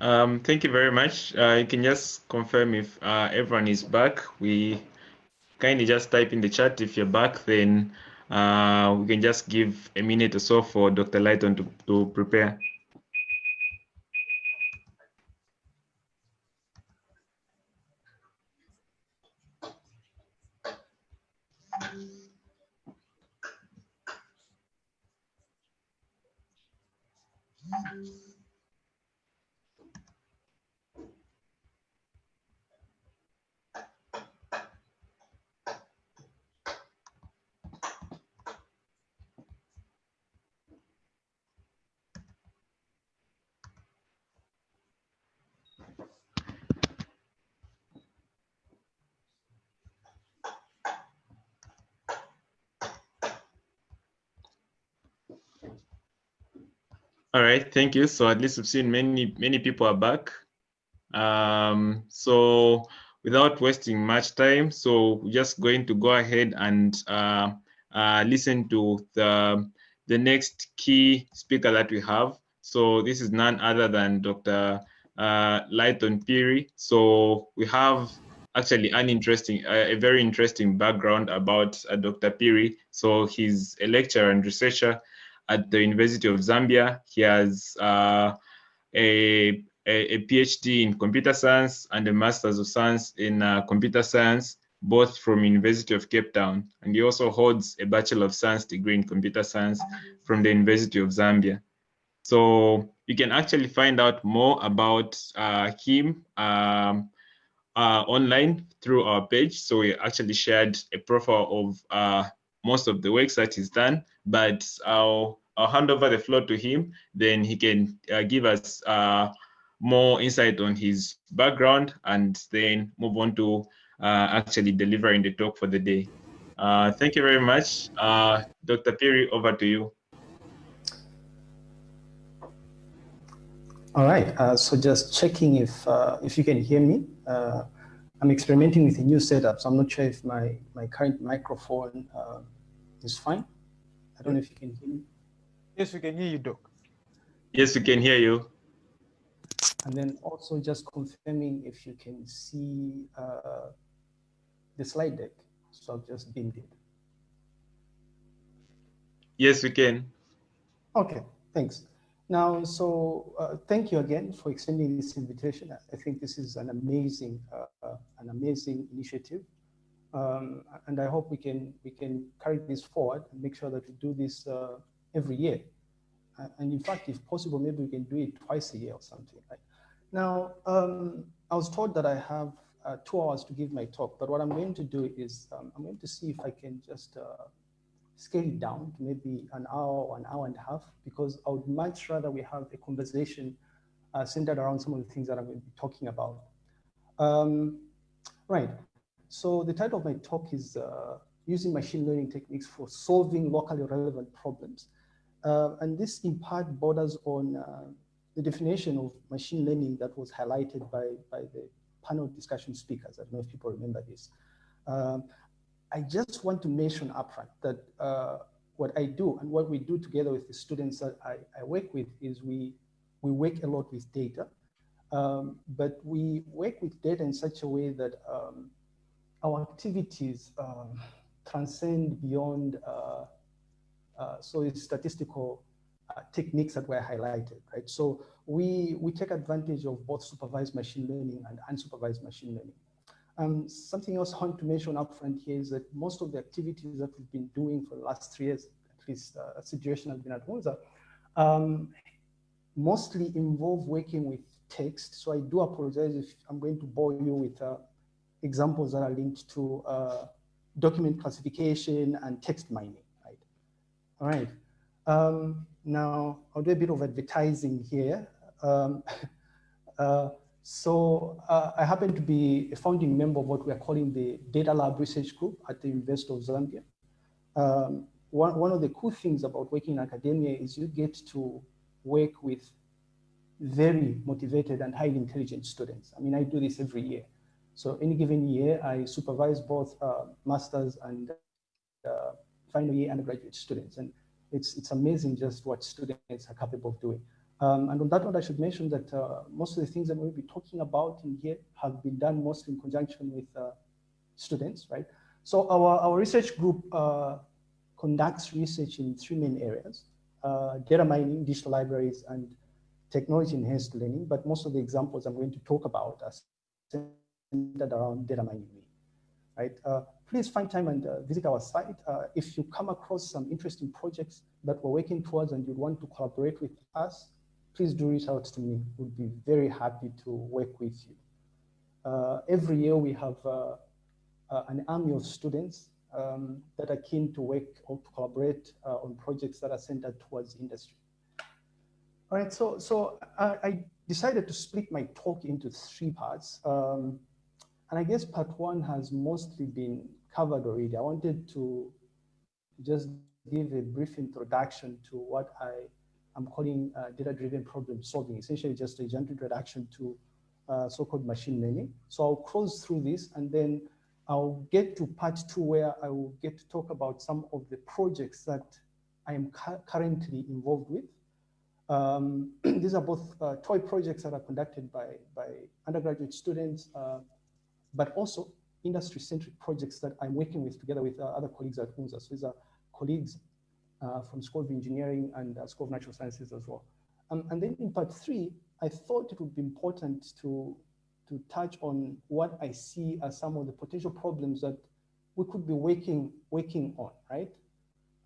Um, thank you very much. Uh, you can just confirm if uh, everyone is back. We kindly just type in the chat if you're back, then uh, we can just give a minute or so for Dr. Lighton to, to prepare. All right, thank you. So at least we've seen many, many people are back. Um, so without wasting much time, so just going to go ahead and uh, uh, listen to the, the next key speaker that we have. So this is none other than Dr. Uh, Lighton Phiri. So we have actually an interesting, a very interesting background about uh, Dr. Phiri. So he's a lecturer and researcher at the University of Zambia. He has uh, a, a, PhD in computer science and a Master's of Science in uh, computer science, both from University of Cape Town. And he also holds a Bachelor of Science degree in computer science from the University of Zambia. So you can actually find out more about uh, him um, uh, online through our page. So we actually shared a profile of uh, most of the works that he's done, but I'll I'll hand over the floor to him. Then he can uh, give us uh, more insight on his background and then move on to uh, actually delivering the talk for the day. Uh, thank you very much. Uh, Dr. Phiri, over to you. All right, uh, so just checking if, if you can hear me. I'm experimenting with a new setup, so I'm not sure if my, my current microphone is fine. I don't know if you can hear me. Yes, we can hear you, Doc. Yes, we can hear you. And then also just confirming if you can see uh, the slide deck. So I've just beamed it. Yes, we can. Okay, thanks. Now, so uh, thank you again for extending this invitation. I think this is an amazing, uh, uh an amazing initiative. Um, and I hope we can we can carry this forward and make sure that we do this uh, every year. And in fact, if possible, maybe we can do it twice a year or something. Right? Now, um, I was told that I have uh, two hours to give my talk, but what I'm going to do is um, I'm going to see if I can just uh, scale it down to maybe an hour or an hour and a half, because I would much rather we have a conversation uh, centered around some of the things that I'm going to be talking about. Um, right, so the title of my talk is uh, Using Machine Learning Techniques for Solving Locally Relevant Problems. Uh, and this in part borders on uh, the definition of machine learning that was highlighted by, by the panel discussion speakers. I don't know if people remember this. Um, I just want to mention upfront that uh, what I do and what we do together with the students that I, I work with is we, we work a lot with data, um, but we work with data in such a way that um, our activities um, transcend beyond uh, so it's statistical uh, techniques that were highlighted, right? So we, we take advantage of both supervised machine learning and unsupervised machine learning. Um, something else I want to mention up front here is that most of the activities that we've been doing for the last three years, at least uh, situation has been at Moza, um, mostly involve working with text. So I do apologize if I'm going to bore you with uh, examples that are linked to uh, document classification and text mining. All right. Um, now, I'll do a bit of advertising here. Um, uh, so uh, I happen to be a founding member of what we are calling the Data Lab Research Group at the University of Zambia. Um, one, one of the cool things about working in academia is you get to work with very motivated and highly intelligent students. I mean, I do this every year. So any given year, I supervise both uh, masters and uh, final year undergraduate students. And it's, it's amazing just what students are capable of doing. Um, and on that note, I should mention that uh, most of the things that we'll be talking about in here have been done mostly in conjunction with uh, students, right? So our, our research group uh, conducts research in three main areas, uh, data mining, digital libraries, and technology enhanced learning. But most of the examples I'm going to talk about are centered around data mining, right? Uh, please find time and uh, visit our site. if you come across some interesting projects that we're working towards and you'd want to collaborate with us, please do reach out to me. We'd be very happy to work with you. Uh, every year we have uh, uh, an army of students um, that are keen to work or to collaborate uh, on projects that are centered towards industry. All right, so, so I, I decided to split my talk into three parts. Um, and I guess part one has mostly been covered already. I wanted to just give a brief introduction to what I I'm calling uh, data-driven problem solving, essentially just a gentle introduction to uh, so-called machine learning. So I'll close through this and then I'll get to part two where I will get to talk about some of the projects that I am currently involved with. Um, these are both uh, toy projects that are conducted by, by undergraduate students, uh, but also industry-centric projects that I'm working with together with uh, other colleagues at UNZA. So these are colleagues uh, from School of Engineering and uh, School of Natural Sciences as well. Um, and then in part three, I thought it would be important to, to touch on what I see as some of the potential problems that we could be working, working on, right?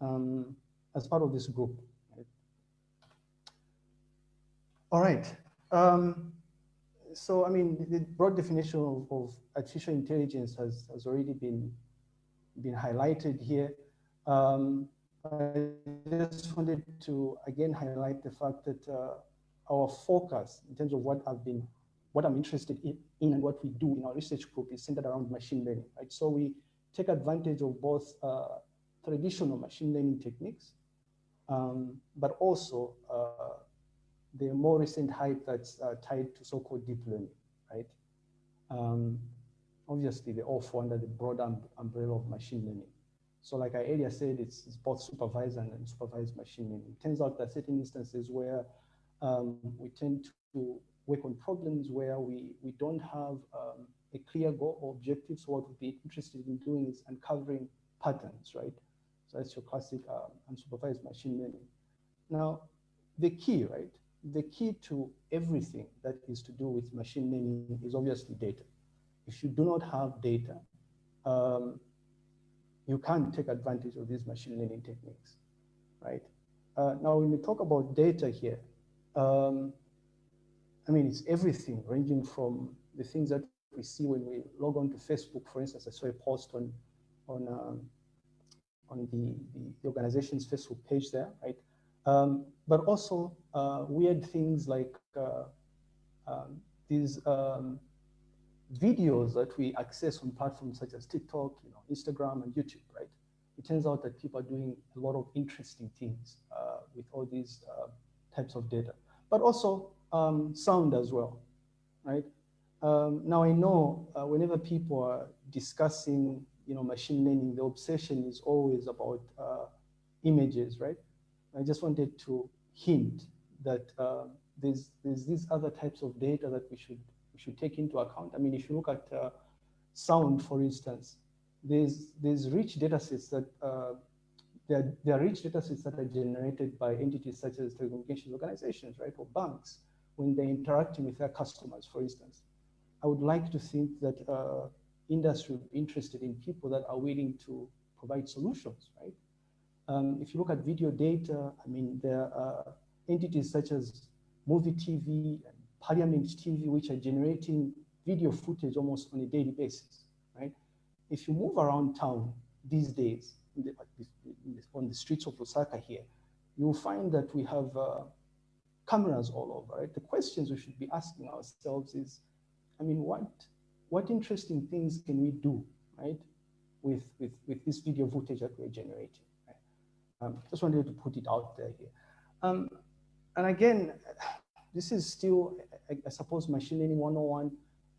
Um, as part of this group. All right. Um, so, I mean, the broad definition of, of, artificial intelligence has, has already been, been highlighted here. Um, I just wanted to again highlight the fact that uh, our focus in terms of what I've been, what I'm interested in, in, and what we do in our research group is centered around machine learning, right? So we take advantage of both uh, traditional machine learning techniques, um, but also uh, the more recent hype that's uh, tied to so-called deep learning, right? Um, obviously, they all fall under the broad um, umbrella of machine learning. So like I earlier said, it's, it's both supervised and unsupervised machine learning. It turns out that certain instances where um, we tend to work on problems where we, we don't have um, a clear goal or objective. So what we'd be interested in doing is uncovering patterns, right? So that's your classic um, unsupervised machine learning. Now, the key, right? The key to everything that is to do with machine learning is obviously data. If you do not have data, um, you can't take advantage of these machine learning techniques, right? Uh, now, when we talk about data here, um, I mean, it's everything ranging from the things that we see when we log on to Facebook, for instance, I saw a post on, on, um, on the, the organization's Facebook page there, right? Um, but also uh, weird things like uh, um, these um, videos that we access on platforms such as TikTok, you know, Instagram and YouTube, right? It turns out that people are doing a lot of interesting things uh, with all these uh, types of data, but also um, sound as well, right? Um, now I know uh, whenever people are discussing, you know, machine learning, the obsession is always about uh, images, right? I just wanted to hint that uh, there's, there's these other types of data that we should we should take into account. I mean, if you look at uh, sound, for instance, there's, there's rich data sets that, uh, there, are rich data sets that are generated by entities such as telecommunications organizations, right, or banks, when they're interacting with their customers, for instance. I would like to think that uh, industry interested in people that are willing to provide solutions, right? Um, if you look at video data, I mean, there are entities such as movie TV Parliament TV, which are generating video footage almost on a daily basis, right? If you move around town these days, the, on the streets of Lusaka here, you'll find that we have uh, cameras all over, right? The questions we should be asking ourselves is, I mean, what, what interesting things can we do, right? With, with, with this video footage that we're generating? Um, just wanted to put it out there here. Um, and again, this is still, I, I suppose, machine learning 101.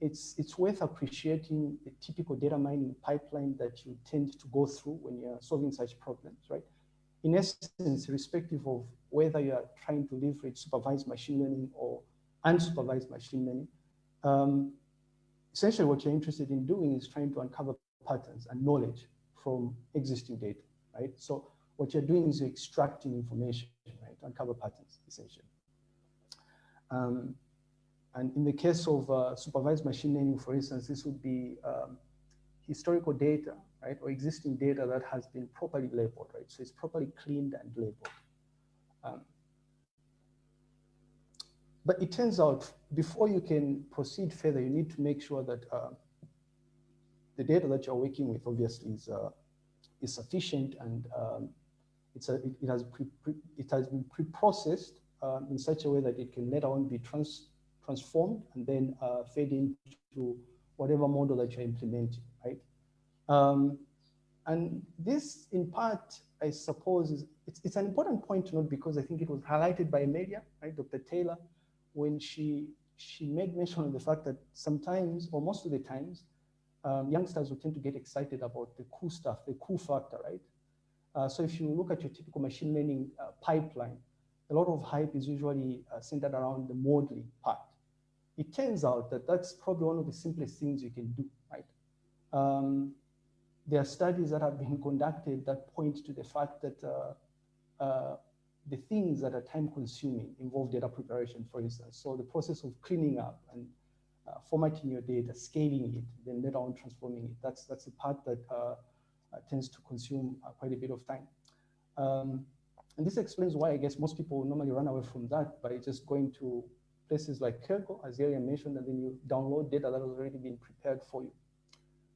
It's, it's worth appreciating the typical data mining pipeline that you tend to go through when you're solving such problems, right? in essence, irrespective of whether you are trying to leverage supervised machine learning or unsupervised machine learning, um, essentially what you're interested in doing is trying to uncover patterns and knowledge from existing data, right? So what you're doing is you're extracting information, right? Uncover patterns, essentially. Um, and in the case of uh, supervised machine learning, for instance, this would be um, historical data, right, or existing data that has been properly labeled, right? So it's properly cleaned and labeled. Um, but it turns out before you can proceed further, you need to make sure that uh, the data that you're working with obviously is, uh, is sufficient and um, it's a, it, it, has pre, pre, it has been pre-processed um, in such a way that it can later on be trans, transformed and then uh, fed into whatever model that you're implementing, right? Um, and this, in part, I suppose, is it's, it's an important point to note because I think it was highlighted by Amelia, right, Dr. Taylor, when she she made mention of the fact that sometimes, or most of the times, um, youngsters will tend to get excited about the cool stuff, the cool factor, right? Uh, so if you look at your typical machine learning uh, pipeline, a lot of hype is usually uh, centered around the modeling part. It turns out that that's probably one of the simplest things you can do, right? Um, there are studies that have been conducted that point to the fact that uh, uh, the things that are time consuming involve data preparation, for instance. So the process of cleaning up and formatting your data, scaling it, then later on transforming it, that's, that's the part that tends to consume uh, quite a bit of time. Um, and this explains why I guess most people normally run away from that by just going to places like Kaggle, as Ilya mentioned, and then you download data that has already been prepared for you.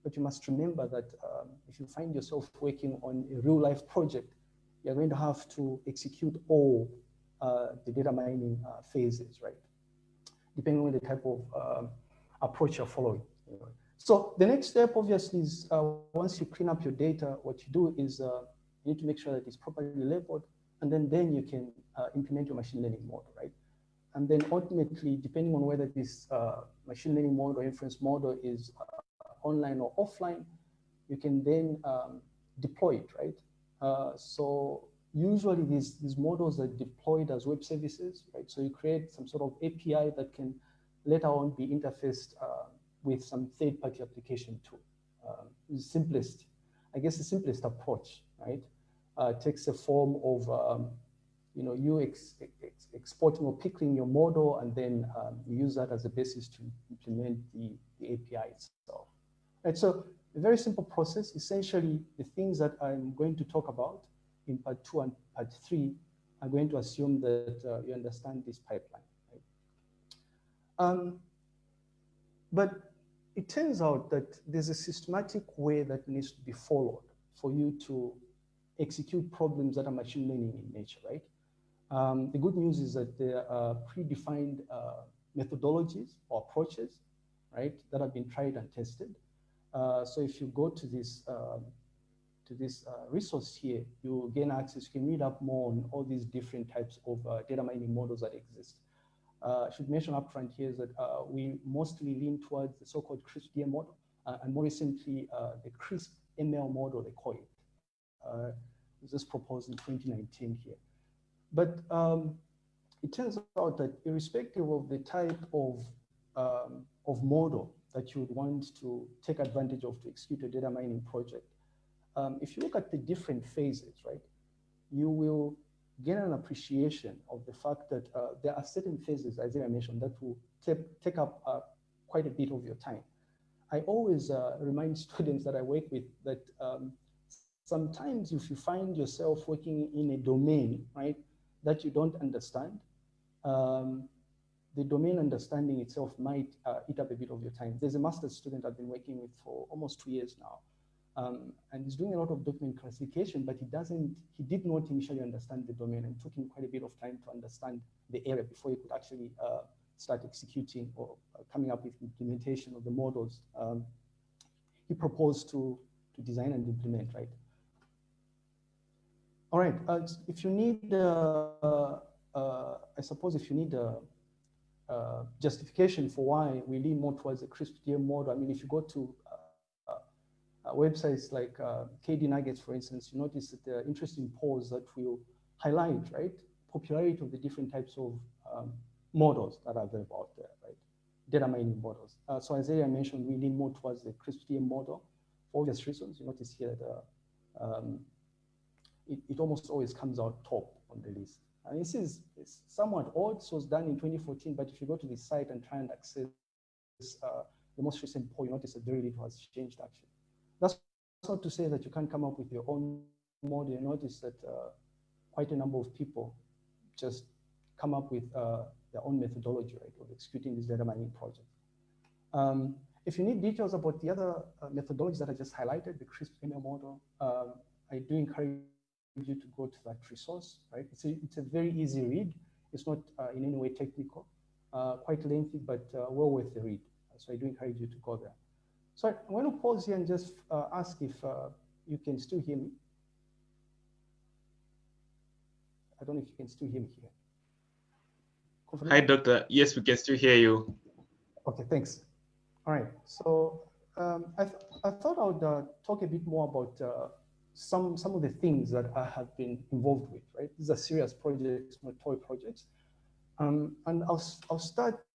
But you must remember that um, if you find yourself working on a real life project, you're going to have to execute all uh, the data mining uh, phases, right? Depending on the type of um, approach you're following. So the next step, obviously, is uh, once you clean up your data, what you do is uh, you need to make sure that it's properly labeled, and then, then you can uh, implement your machine learning model, right? And then ultimately, depending on whether this uh, machine learning model or inference model is online or offline, you can then um, deploy it, right? Uh, so usually these, these models are deployed as web services, right? So you create some sort of API that can later on be interfaced uh, with some third-party application tool. Uh, the simplest, I guess the simplest approach, right? Uh, takes the form of, um, you know, you ex ex exporting or pickling your model and then um, you use that as a basis to implement the, the API itself. Right, so a very simple process. Essentially, the things that I'm going to talk about in part two and part three are going to assume that uh, you understand this pipeline. Right? Um, but it turns out that there's a systematic way that needs to be followed for you to execute problems that are machine learning in nature, right? Um, the good news is that there are predefined uh, methodologies or approaches, right, that have been tried and tested. Uh, so if you go to this um, to this uh, resource here, you gain access, you can read up more on all these different types of uh, data mining models that exist. Uh, I should mention upfront here is that uh, we mostly lean towards the so-called CRISP-DM model, and more recently, the CRISP ML model, they call it. Uh, this was proposed in 2019 here. But um, it turns out that irrespective of the type of, um, of model that you would want to take advantage of to execute a data mining project. Um, if you look at the different phases, right, you will gain an appreciation of the fact that uh, there are certain phases, as I mentioned, that will take up uh, quite a bit of your time. I always uh, remind students that I work with that um, sometimes if you find yourself working in a domain, right, that you don't understand, um, the domain understanding itself might uh, eat up a bit of your time. There's a master's student I've been working with for almost two years now. Um, and he's doing a lot of document classification, but he doesn't, he did not initially understand the domain and took him quite a bit of time to understand the area before he could actually uh, start executing or uh, coming up with implementation of the models um, he proposed to, to design and implement, right? All right, uh, if you need, uh, uh, I suppose if you need uh, justification for why we lean more towards the CRISP-DM model. I mean, if you go to websites like uh, KDnuggets, for instance, you notice that there are interesting polls that will highlight, right, popularity of the different types of um, models that are available out there, right? Data mining models. Uh, so as I mentioned, we lean more towards the CRISP-DM model for obvious reasons. You notice here that um, it, it almost always comes out top on the list. And this is somewhat old, so it's done in 2014, but if you go to the site and try and access uh, the most recent poll, you notice that very little has changed actually. That's not to say that you can't come up with your own model. You notice that uh, quite a number of people just come up with uh, their own methodology, right, of executing this data mining project. Um, if you need details about the other uh, methodologies that I just highlighted, the CRISP ML model, um, I do encourage you to go to that resource, right? It's a, it's a very easy read. It's not uh, in any way technical, uh, quite lengthy, but uh, well worth the read. So I do encourage you to go there. So I'm going to pause here and just uh, ask if uh, you can still hear me. I don't know if you can still hear me here. Hi, doctor. Yes, we can still hear you. Okay, thanks. All right. So um, I, th I thought I would uh, talk a bit more about some, some of the things that I have been involved with, right? These are serious projects, not toy projects. Um, and I'll, I'll start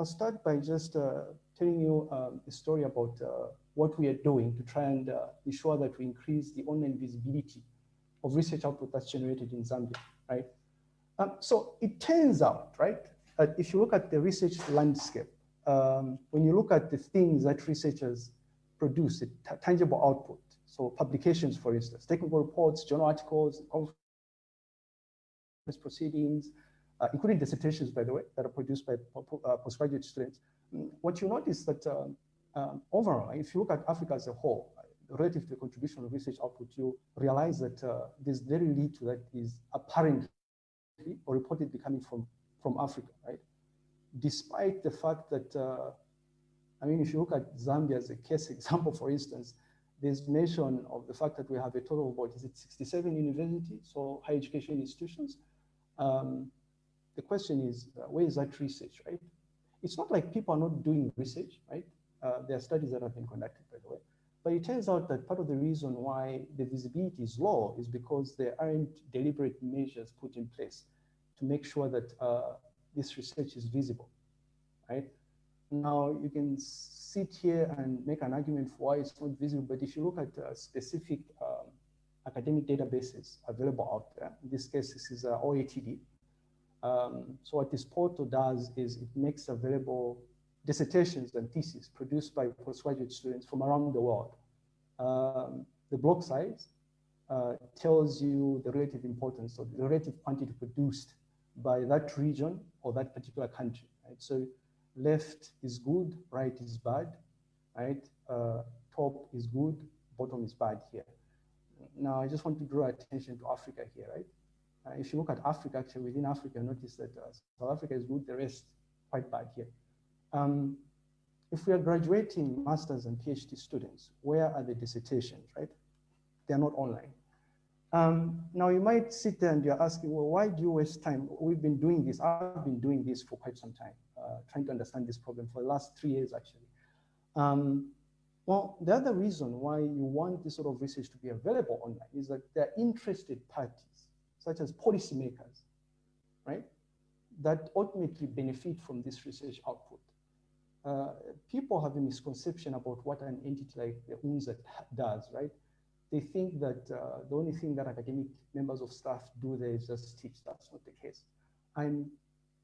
I'll start by just uh, telling you um, a story about uh, what we are doing to try and uh, ensure that we increase the online visibility of research output that's generated in Zambia, right? Um, so it turns out, right, that if you look at the research landscape, um, when you look at the things that researchers produce, the tangible output, so publications, for instance, technical reports, journal articles, conference proceedings, uh, including dissertations, by the way, that are produced by uh, postgraduate students. What you notice that um, um, overall, if you look at Africa as a whole, relative to the contribution of research output, you realize that uh, there's very little that is apparently or reportedly coming from, from Africa, right? Despite the fact that, uh, I mean, if you look at Zambia as a case example, for instance, there's mention of the fact that we have a total of about, is it 67 universities, so higher education institutions. Um, the question is, uh, where is that research, right? It's not like people are not doing research, right? Uh, there are studies that have been conducted, by the way. But it turns out that part of the reason why the visibility is low is because there aren't deliberate measures put in place to make sure that uh, this research is visible, right? Now you can sit here and make an argument for why it's not visible, but if you look at uh, specific um, academic databases available out there, in this case, this is uh, OATD. Um, so what this portal does is it makes available dissertations and theses produced by postgraduate students from around the world. Um, the block size uh, tells you the relative importance or the relative quantity produced by that region or that particular country. Right? So left is good, right is bad, right? Uh, top is good, bottom is bad here. Now, I just want to draw attention to Africa here, right? Uh, if you look at Africa, actually within Africa, notice that uh, South Africa is good, the rest quite bad here. Um, if we are graduating masters and PhD students, where are the dissertations, right? They're not online. Um, now you might sit there and you're asking, well, why do you waste time? We've been doing this. I've been doing this for quite some time, uh, trying to understand this problem for the last three years, actually. Um, well, the other reason why you want this sort of research to be available online is that there are interested parties, such as policymakers, right, that ultimately benefit from this research output. Uh, people have a misconception about what an entity like the UNZA does, right? they think that uh, the only thing that academic members of staff do there is just teach. That's not the case. I'm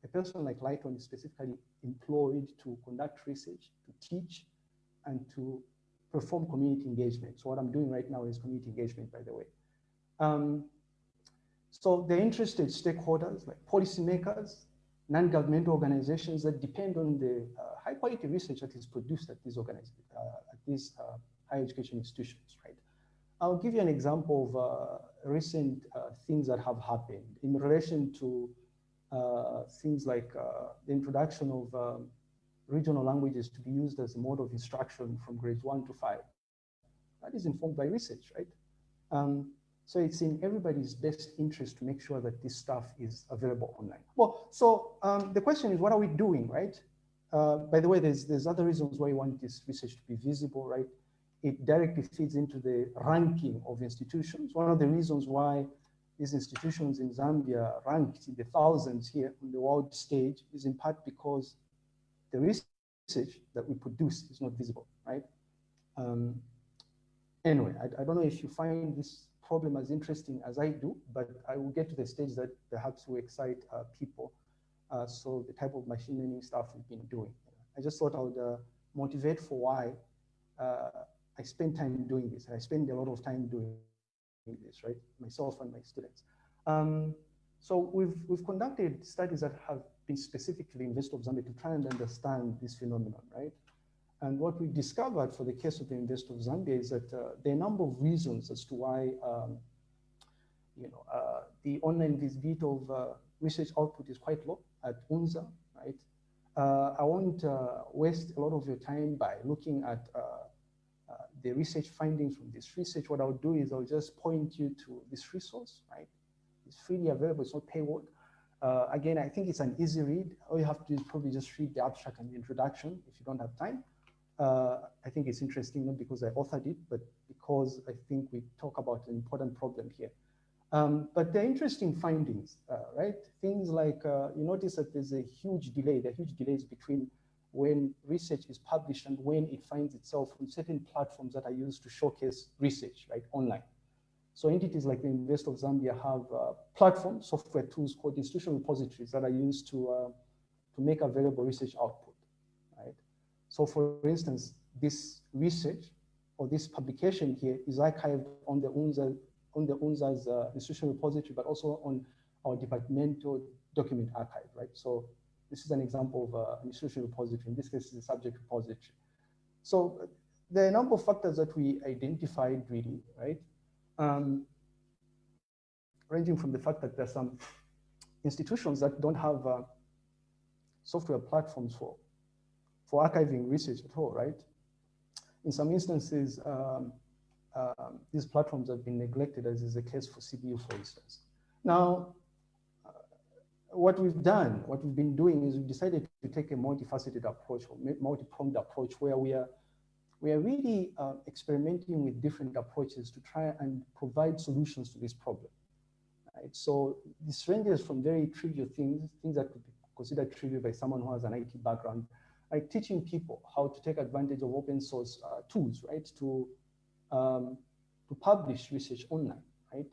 a person like Lighton is specifically employed to conduct research, to teach, and to perform community engagement. So what I'm doing right now is community engagement, by the way. Um, so the interested stakeholders like policymakers, non-governmental organizations that depend on the uh, high quality research that is produced at these uh, at these uh, higher education institutions, right? I'll give you an example of uh, recent uh, things that have happened in relation to uh, things like the introduction of um, regional languages to be used as a mode of instruction from grades one to five. That is informed by research, right? Um, so it's in everybody's best interest to make sure that this stuff is available online. Well, so um, the question is, what are we doing, right? Uh, by the way, there's, there's other reasons why we want this research to be visible, right? it directly feeds into the ranking of institutions. One of the reasons why these institutions in Zambia ranked in the thousands here on the world stage is in part because the research that we produce is not visible, right? Um, anyway, I, I, don't know if you find this problem as interesting as I do, but I will get to the stage that perhaps will excite uh, people. Uh, so the type of machine learning stuff we've been doing. I just thought I would uh, motivate for why uh, I spend time doing this. I spend a lot of time doing this, right? Myself and my students. Um, so we've, we've conducted studies that have been specifically in University of Zambia to try and understand this phenomenon, right? And what we discovered for the case of the University of Zambia is that uh, there are a number of reasons as to why, um, you know, uh, the online visibility of uh, research output is quite low at UNZA, right? Uh, I won't uh, waste a lot of your time by looking at uh, the research findings from this research. What I'll do is I'll just point you to this resource, right? It's freely available, it's not paywall. Uh, again, I think it's an easy read. All you have to do is probably just read the abstract and the introduction if you don't have time. Uh, I think it's interesting, not because I authored it, but because I think we talk about an important problem here. Um, but there are interesting findings, uh, right? Things like, uh, you notice that there's a huge delay, there are huge delays between when research is published and when it finds itself on certain platforms that are used to showcase research, right, online. So entities like the University of Zambia have uh, platform software tools called institutional repositories that are used to, uh, to make available research output? So for instance, this research or this publication here is archived on the UNZA, on the UNZA's uh, institutional repository, but also on our departmental document archive, right? So this is an example of uh, an institutional repository. In this case, it's a subject repository. So there are a number of factors that we identified really, right? Um, ranging from the fact that there's some institutions that don't have uh, software platforms for, for archiving research at all, right? In some instances, um, um, these platforms have been neglected, as is the case for CBU, for instance. Now, what we've done, what we've been doing is we've decided to take a multifaceted approach or multi-pronged approach where we are we are really uh, experimenting with different approaches to try and provide solutions to this problem. Right? So this ranges from very trivial things, things that could be considered trivial by someone who has an IT background, like teaching people how to take advantage of open source uh, tools, right, to um, to publish research online, right?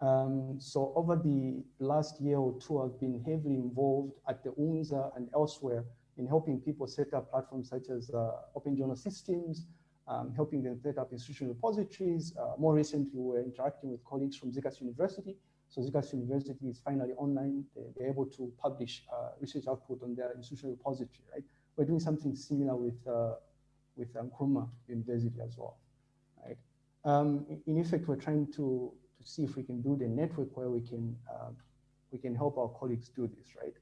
Um, so over the last year or two, I've been heavily involved at the UNZA and elsewhere in helping people set up platforms such as uh, Open Journal Systems, um, helping them set up institutional repositories. Uh, more recently, we were interacting with colleagues from ZCAS University. So ZCAS University is finally online. They, are able to publish uh, research output on their institutional repository, right? We're doing something similar with, uh, with Nkrumah University as well, right? Um, in effect, we're trying to to see if we can build a network where we can, uh, we can help our colleagues do this, right?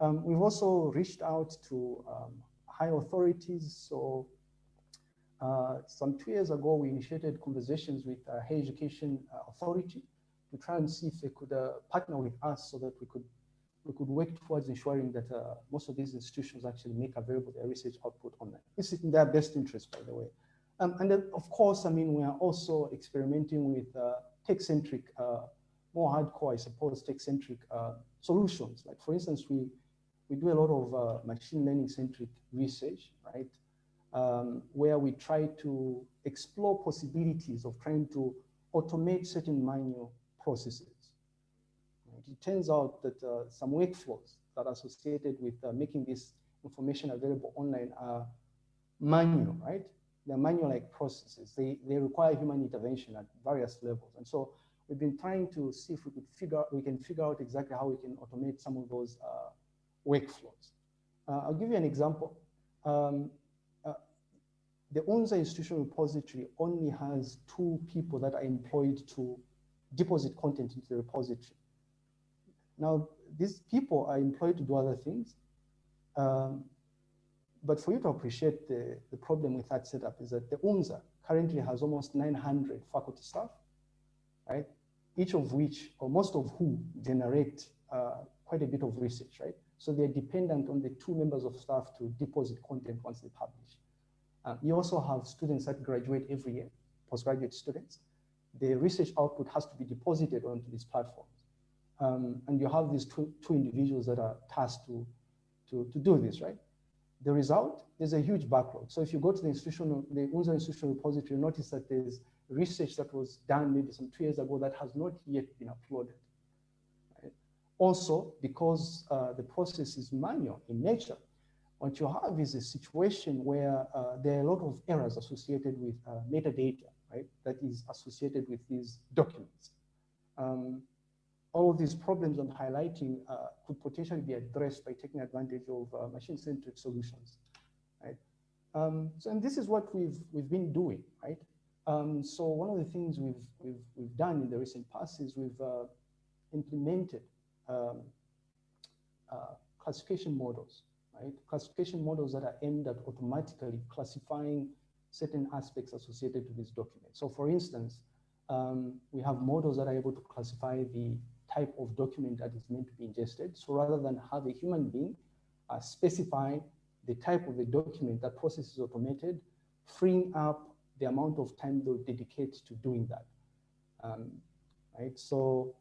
Um, we've also reached out to um, high authorities. So uh, some two years ago, we initiated conversations with uh, Higher Education uh, Authority to try and see if they could uh, partner with us so that we could we could work towards ensuring that uh, most of these institutions actually make available their research output online. Is in their best interest, by the way. Um, and then, of course, I mean, we are also experimenting with uh, tech-centric, uh, more hardcore, I suppose, tech-centric uh, solutions. Like for instance, we, we do a lot of uh, machine learning-centric research, right? Um, where we try to explore possibilities of trying to automate certain manual processes. It turns out that uh, some workflows that are associated with uh, making this information available online are manual, right? they're manual-like processes. They, they require human intervention at various levels. And so we've been trying to see if we could figure we can figure out exactly how we can automate some of those uh, workflows. Uh, I'll give you an example. Um, uh, the UNZA institutional repository only has two people that are employed to deposit content into the repository. Now, these people are employed to do other things. Um, but for you to appreciate the, the problem with that setup is that the UNZA currently has almost 900 faculty staff, right? Each of which, or most of who, generate uh, quite a bit of research, right? So they're dependent on the two members of staff to deposit content once they publish. Uh, you also have students that graduate every year, postgraduate students. The research output has to be deposited onto this platforms. Um, and you have these two, two individuals that are tasked to, to, to do this, right? The result, there's a huge backlog. So if you go to the institutional, the UNZA institutional repository, you notice that there's research that was done maybe some two years ago that has not yet been uploaded. Right? Also, because uh, the process is manual in nature, what you have is a situation where uh, there are a lot of errors associated with uh, metadata, right? That is associated with these documents. Um, all of these problems I'm highlighting uh, could potentially be addressed by taking advantage of uh, machine-centric solutions, right? Um, so, and this is what we've we've been doing, right? Um, so one of the things we've we've we've done in the recent past is we've uh, implemented um, uh, classification models, right? Classification models that are aimed at automatically classifying certain aspects associated to these documents. So, for instance, um, we have models that are able to classify the type of document that is meant to be ingested. So rather than have a human being uh, specify the type of the document, that process is automated, freeing up the amount of time they'll dedicate to doing that. Um, right, so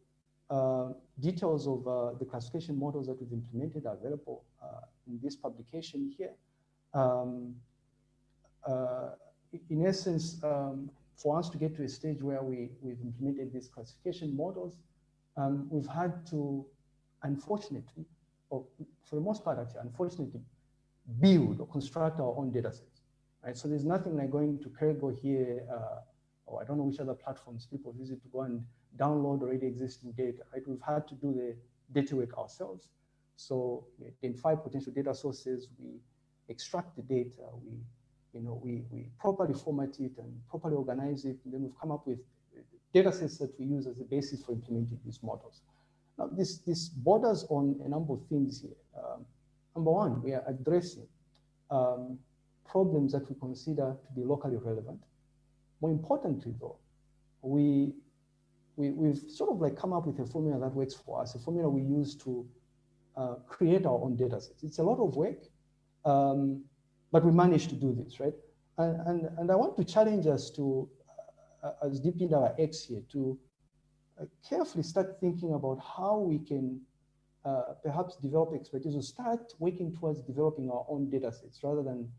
uh, details of uh, the classification models that we've implemented are available uh, in this publication here. Um, uh, in essence, um, for us to get to a stage where we, we've implemented these classification models, um, we've had to, unfortunately, or for the most part, actually, unfortunately, build or construct our own data sets. Right? So there's nothing like going to Kaggle here, uh, or I don't know which other platforms people visit to go and download already existing data. Right? We've had to do the data work ourselves. So we identify potential data sources, we extract the data, we, you know, we, we properly format it and properly organize it, and then we've come up with data sets that we use as a basis for implementing these models. Now, this, this borders on a number of things here. Um, number one, we are addressing um, problems that we consider to be locally relevant. More importantly, though, we, we, we've sort of like come up with a formula that works for us, a formula we use to uh, create our own data sets. It's a lot of work, um, but we managed to do this, right? And, and, and I want to challenge us to as deep in our X here to uh, carefully start thinking about how we can uh, perhaps develop expertise or start working towards developing our own data sets rather than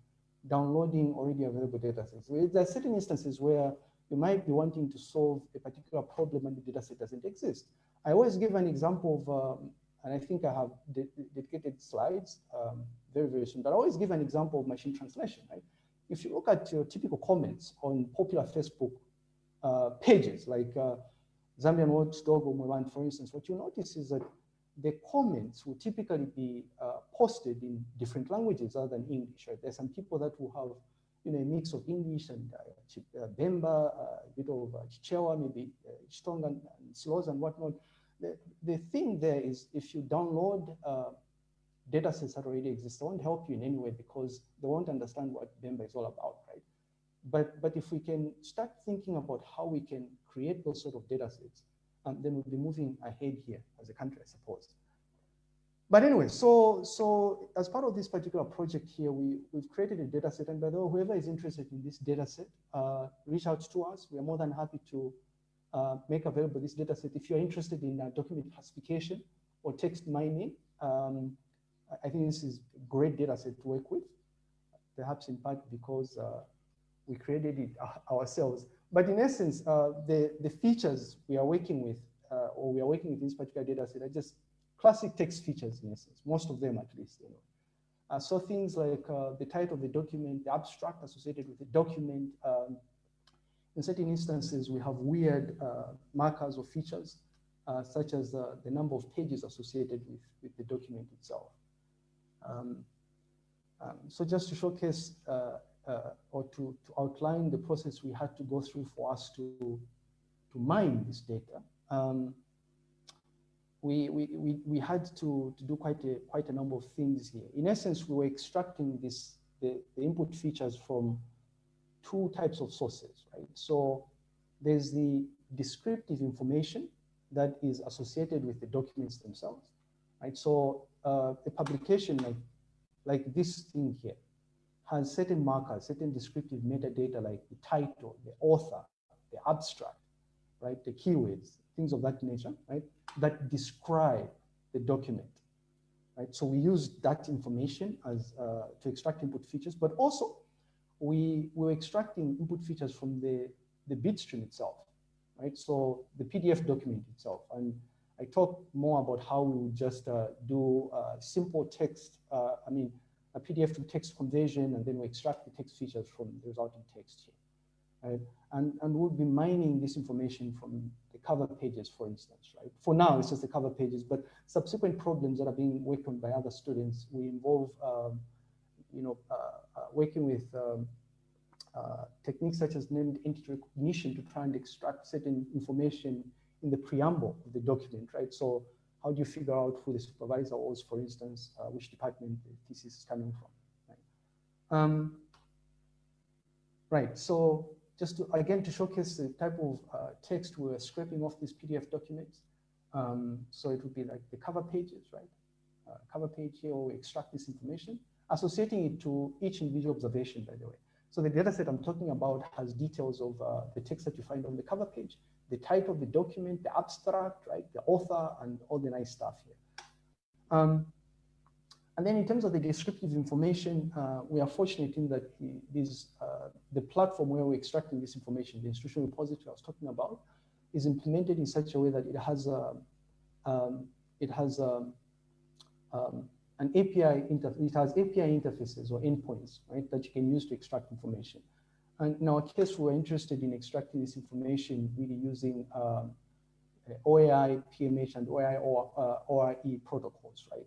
downloading already available data sets. There are certain instances where you might be wanting to solve a particular problem and the data set doesn't exist. I always give an example of, um, and I think I have de dedicated slides um, very, very soon, but I always give an example of machine translation, right? If you look at your typical comments on popular Facebook uh, pages like uh, Zambian Watchdog or Moran, for instance, what you notice is that the comments will typically be uh, posted in different languages other than English. Right? There's some people that will have you know, a mix of English and uh, uh Bemba, a bit of uh, Chichewa, maybe uh, and, and and whatnot. The, the thing there is if you download uh, data sets that already exist, they won't help you in any way because they won't understand what Bemba is all about, right? But, but if we can start thinking about how we can create those sort of data sets, um, then we'll be moving ahead here as a country, I suppose. But anyway, so, so as part of this particular project here, we, we've created a data set. And by the way, whoever is interested in this data set, uh, reach out to us. We are more than happy to uh, make available this data set. If you're interested in uh, document classification or text mining, um, I think this is a great data set to work with, perhaps in part because uh, we created it ourselves. But in essence, uh, the, the features we are working with, uh, or we are working with this particular data set are just classic text features in essence, most of them at least. You know. Uh, so things like uh, the title of the document, the abstract associated with the document. Um, in certain instances, we have weird uh, markers or features, uh, such as the number of pages associated with, with the document itself. Um, um, so just to showcase uh, or to, to outline the process we had to go through for us to, to mine this data, um, we, we, we, we had to, to do quite a, quite a number of things here. In essence, we were extracting this, the, the input features from two types of sources, right? So there's the descriptive information that is associated with the documents themselves, right? So uh, a publication like, like this thing here, has certain markers, certain descriptive metadata like the title, the author, the abstract, right? The keywords, things of that nature, right? That describe the document, right? So we use that information as uh, to extract input features, but also we were extracting input features from the, the bitstream itself, right? So the PDF document itself. And I talk more about how we just uh, do uh, simple text, uh, I mean, a PDF to text conversion, and then we extract the text features from the resulting text here. Right? And, and we'll be mining this information from the cover pages, for instance, right? For now, it's just the cover pages, but subsequent problems that are being worked on by other students, we involve, um, you know, uh, uh, working with um, uh, techniques such as named entity recognition to try and extract certain information in the preamble of the document, right? So how do you figure out who the supervisor was, for instance, uh, which department the thesis is coming from, right? Um, right, so just to, again, to showcase the type of uh, text we're scraping off these PDF documents. Um, so it would be like the cover pages, right? Uh, cover page here, we extract this information, associating it to each individual observation, by the way. So the data set I'm talking about has details of uh, the text that you find on the cover page, the type of the document, the abstract, right, the author, and all the nice stuff here. Um, and then in terms of the descriptive information, uh, we are fortunate in that the, uh, the platform where we're extracting this information, the institutional repository I was talking about, is implemented in such a way that it has a, um, it has a, um, an API, it has API interfaces or endpoints, right, that you can use to extract information. And in our case, we're interested in extracting this information really using um, OAI, PMH, and OAI or uh, ORE protocols, right?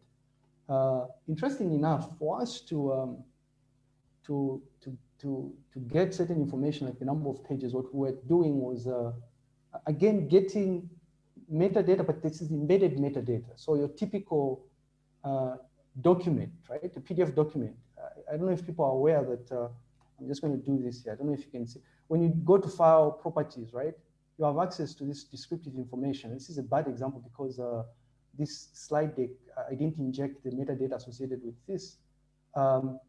Uh, interesting enough, for us to, um, to, to, to, to get certain information like the number of pages, what we were doing was, uh, again, getting metadata, but this is embedded metadata. So your typical uh, document, right? The PDF document. I don't know if people are aware that uh, I'm just going to do this here. I don't know if you can see. When you go to file properties, right, you have access to this descriptive information. This is a bad example because uh, this slide deck, I didn't inject the metadata associated with this. Um,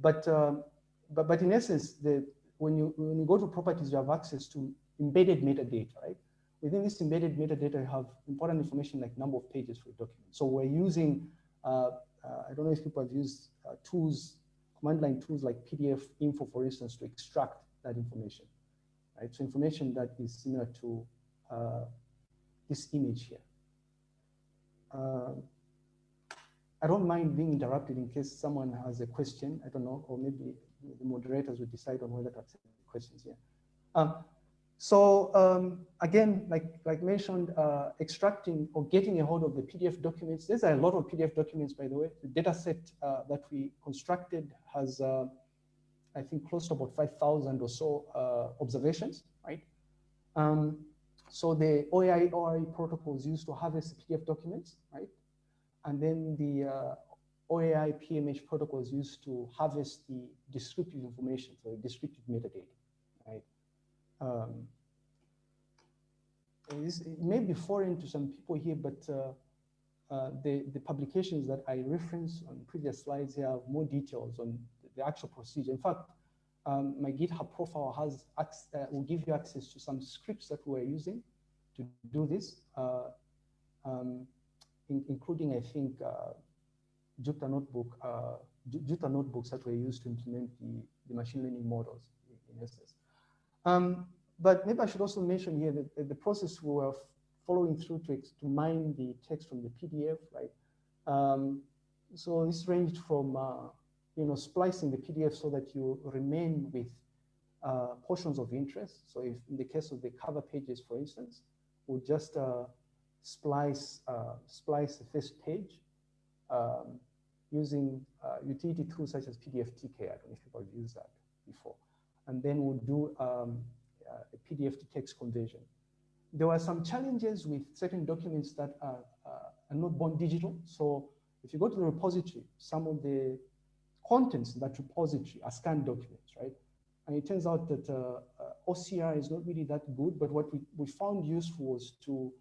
but, um, but, but in essence, the, when, you, when you go to properties, you have access to embedded metadata, right? Within this embedded metadata, you have important information like number of pages for a document. So we're using, uh, uh I don't know if people have used uh, tools command line tools like PDF info, for instance, to extract that information, right? So information that is similar to uh, this image here. Uh, I don't mind being interrupted in case someone has a question. I don't know, or maybe the moderators will decide on whether to accept questions here. Um, so um, again, like, like mentioned, uh, extracting or getting a hold of the PDF documents. There's a lot of PDF documents, by the way. The data set uh, that we constructed has, uh, I think, close to about 5,000 or so uh, observations, right? Um, so the OAI ORE is used to harvest PDF documents, right? And then the uh, OAI PMH protocol is used to harvest the descriptive information, so descriptive metadata? Um, it may be foreign to some people here, but uh, uh, the, the publications that I reference on previous slides here have more details on the actual procedure. In fact, um, my GitHub profile has uh, will give you access to some scripts that we're using to do this, uh, um, in, including, I think, uh, Jupyter Notebook, uh, Jupyter Notebooks that were used to implement the, the machine learning models in, in essence. Um, but maybe I should also mention here that the process we were following through to, to mine the text from the PDF, right? Um, so this ranged from, uh, you know, splicing the PDF so that you remain with uh, portions of interest. So if in the case of the cover pages, for instance, we'll just uh, splice, uh, splice the first page um, using uh, utility tools such as PDFTK. I don't know if people have used that before. And then we'll do um, a PDF to text conversion. There were some challenges with certain documents that are, uh, are not born digital. So if you go to the repository, some of the contents in that repository are scanned documents, right? And it turns out that uh, uh, OCR is not really that good, but what we, we found useful was to,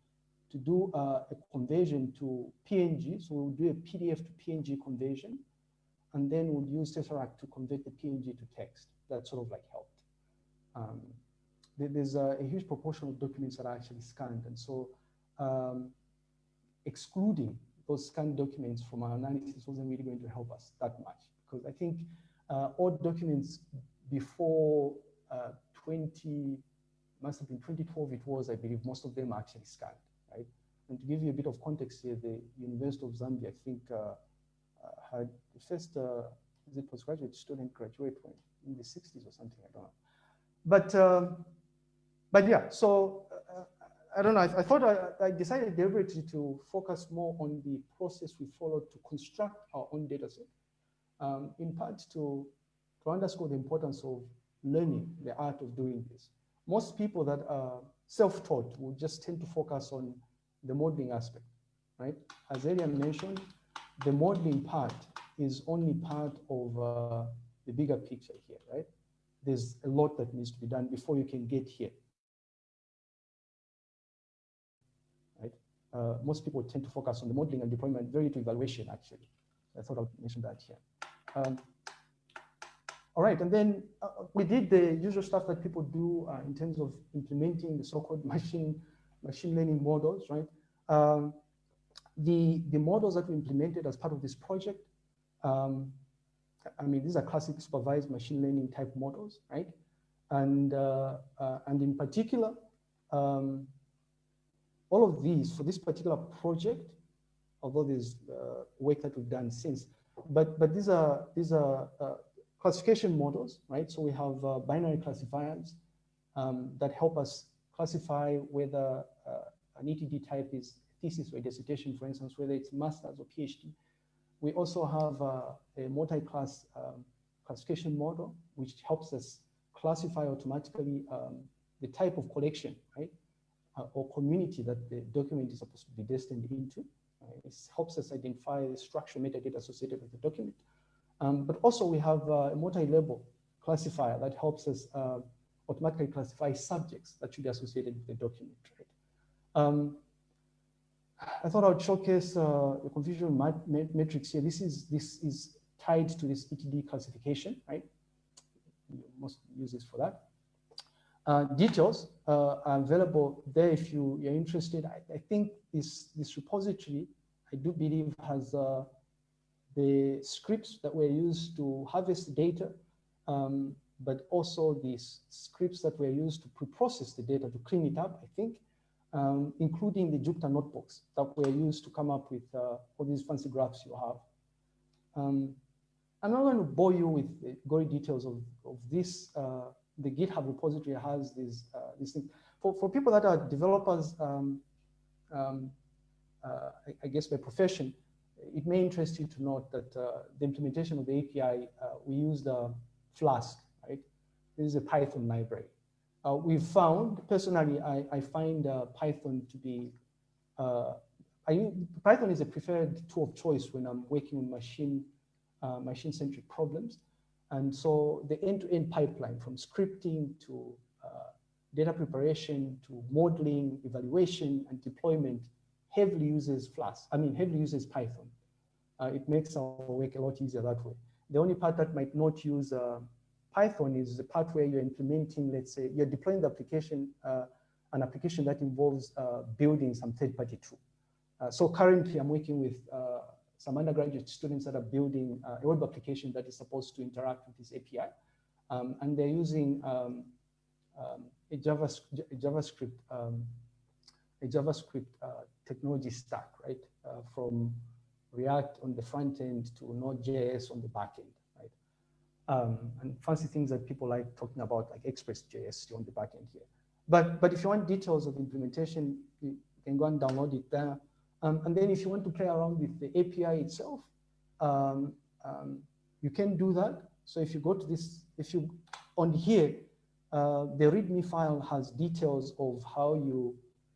to do uh, a conversion to PNG. So we'll do a PDF to PNG conversion. and then we'll use Tesseract to convert the PNG to text. That sort of like helped. Um, there's a, a, huge proportion of documents that are actually scanned. And so um, excluding those scanned documents from our analysis wasn't really going to help us that much. Because I think uh, all documents before uh, 20, must have been 2012 it was, I believe most of them are actually scanned, right? And to give you a bit of context here, the University of Zambia, I think, uh, uh had the first, uh, is it postgraduate student graduate when, in the 60s or something, I don't know. But, um, but yeah, so uh, I don't know, I, I thought I, I, decided deliberately to focus more on the process we followed to construct our own data set, um, in part to, to underscore the importance of learning the art of doing this. Most people that are self-taught will just tend to focus on the modeling aspect, right? As Elian mentioned, the modeling part is only part of uh, the bigger picture here, right? There's a lot that needs to be done before you can get here. Right? Uh, most people tend to focus on the modeling and deployment, very to evaluation, actually. I thought I'd mention that here. Um, all right, and then uh, we did the usual stuff that people do uh, in terms of implementing the so-called machine machine learning models, right? Um, the the models that we implemented as part of this project, um, I mean, these are classic supervised machine learning type models, right? And uh, uh and in particular, um, all of these for this particular project, although there's uh, work that we've done since, but but these are these are uh, classification models, right? So we have uh, binary classifiers um, that help us classify whether uh, an ETD type is thesis or dissertation, for instance, whether it's master's or PhD. We also have uh, a multi-class um, classification model, which helps us classify automatically um, the type of collection, right? Uh, or community that the document is supposed to be destined into. It helps us identify the structural metadata associated with the document. Um, but also we have uh, a multi-label classifier that helps us uh, automatically classify subjects that should be associated with the document. Right? I thought I would showcase uh, the confusion matrix here. This is this is tied to this ETD classification, right? You must use this for that. Uh, details uh, are available there if you, you're interested. I, I, think this this repository, I do believe, has uh, the scripts that were used to harvest data, um, but also these scripts that were used to pre-process the data to clean it up, I think, um, including the Jupyter notebooks that were used to come up with uh, all these fancy graphs you have. Um, I'm not going to bore you with the gory details of, of this. Uh, the GitHub repository has these, uh, these things. For, for people that are developers, um, um uh, I, I, guess by profession, it may interest you to note that uh, the implementation of the API, uh, we used Flask, right? This is a Python library. Uh, we found, personally, I, I find uh, Python to be, uh, I, Python is a preferred tool of choice when I'm working on machine, uh, machine-centric problems. And so the end-to-end -end pipeline from scripting to data preparation to modeling, evaluation, and deployment heavily uses Flask, I mean, heavily uses Python. Uh, it makes our work a lot easier that way. The only part that might not use uh, Python is the part where you're implementing, let's say, you're deploying the application, uh, an application that involves uh, building some third-party tool. Uh, so currently I'm working with uh, some undergraduate students that are building a web application that is supposed to interact with this API. Um, and they're using um, um, a, JavaScript, a JavaScript, um, a JavaScript technology stack, right? from React on the front end to Node.js on the back end? Um, and fancy things that people like talking about, like Express.js on the back end here. But, but if you want details of implementation, you can go and download it there. Um, and then if you want to play around with the API itself, um, um, you can do that. So if you go to this, if you, on here, uh, the README file has details of how you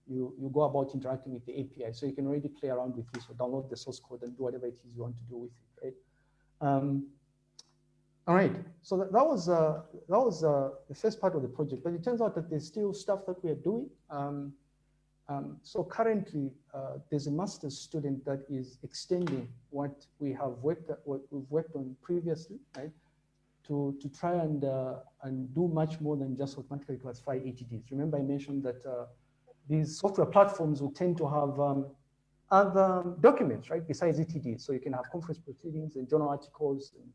you, you go about interacting with the API. So you can already play around with this or download the source code and do whatever it is you want to do with it, right? All right, so that, that was uh, that was uh, the first part of the project, but it turns out that there's still stuff that we are doing. Um, Um, so currently, uh, there's a master's student that is extending what we have worked what we've worked on previously, right? To, to try and, uh, and do much more than just automatically classify ETDs. Remember I mentioned that uh, these software platforms will tend to have um, other documents, right, besides ETDs. So you can have conference proceedings and journal articles and,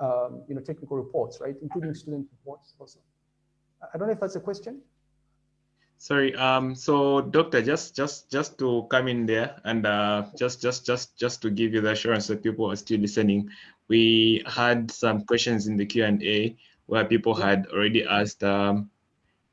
um, you know, technical reports, right, including student reports also. I don't know if that's a question. Sorry, um, so doctor, just just just to come in there and uh, just just just just to give you the assurance that people are still listening, we had some questions in the Q and A where people had already asked um,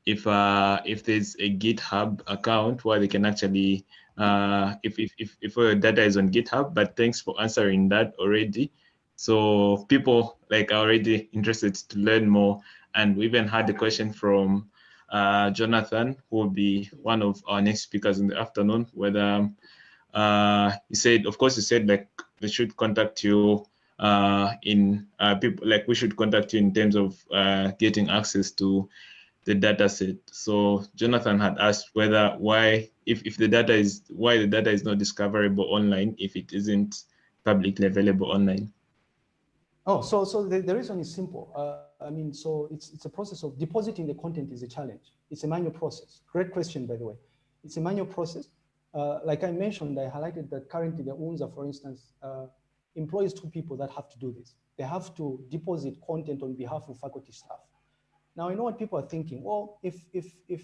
if uh, if there's a GitHub account where they can actually uh, if if if if data is on GitHub. But thanks for answering that already. So people like are already interested to learn more, and we even had a question from uh, Jonathan, who will be one of our next speakers in the afternoon, whether uh, he said, of course, he said like they should contact you uh, in uh, people like we should contact you in terms of uh, getting access to the data set. So Jonathan had asked whether why if, if the data is why the data is not discoverable online if it isn't publicly available online. Oh, so so the, the reason is simple. Uh, I mean, so it's it's a process of depositing the content is a challenge. It's a manual process. Great question, by the way. It's a manual process. Uh, like I mentioned, I highlighted that currently the UNZA, for instance, uh, employs two people that have to do this. They have to deposit content on behalf of faculty staff. Now, I know what people are thinking. Well, if if if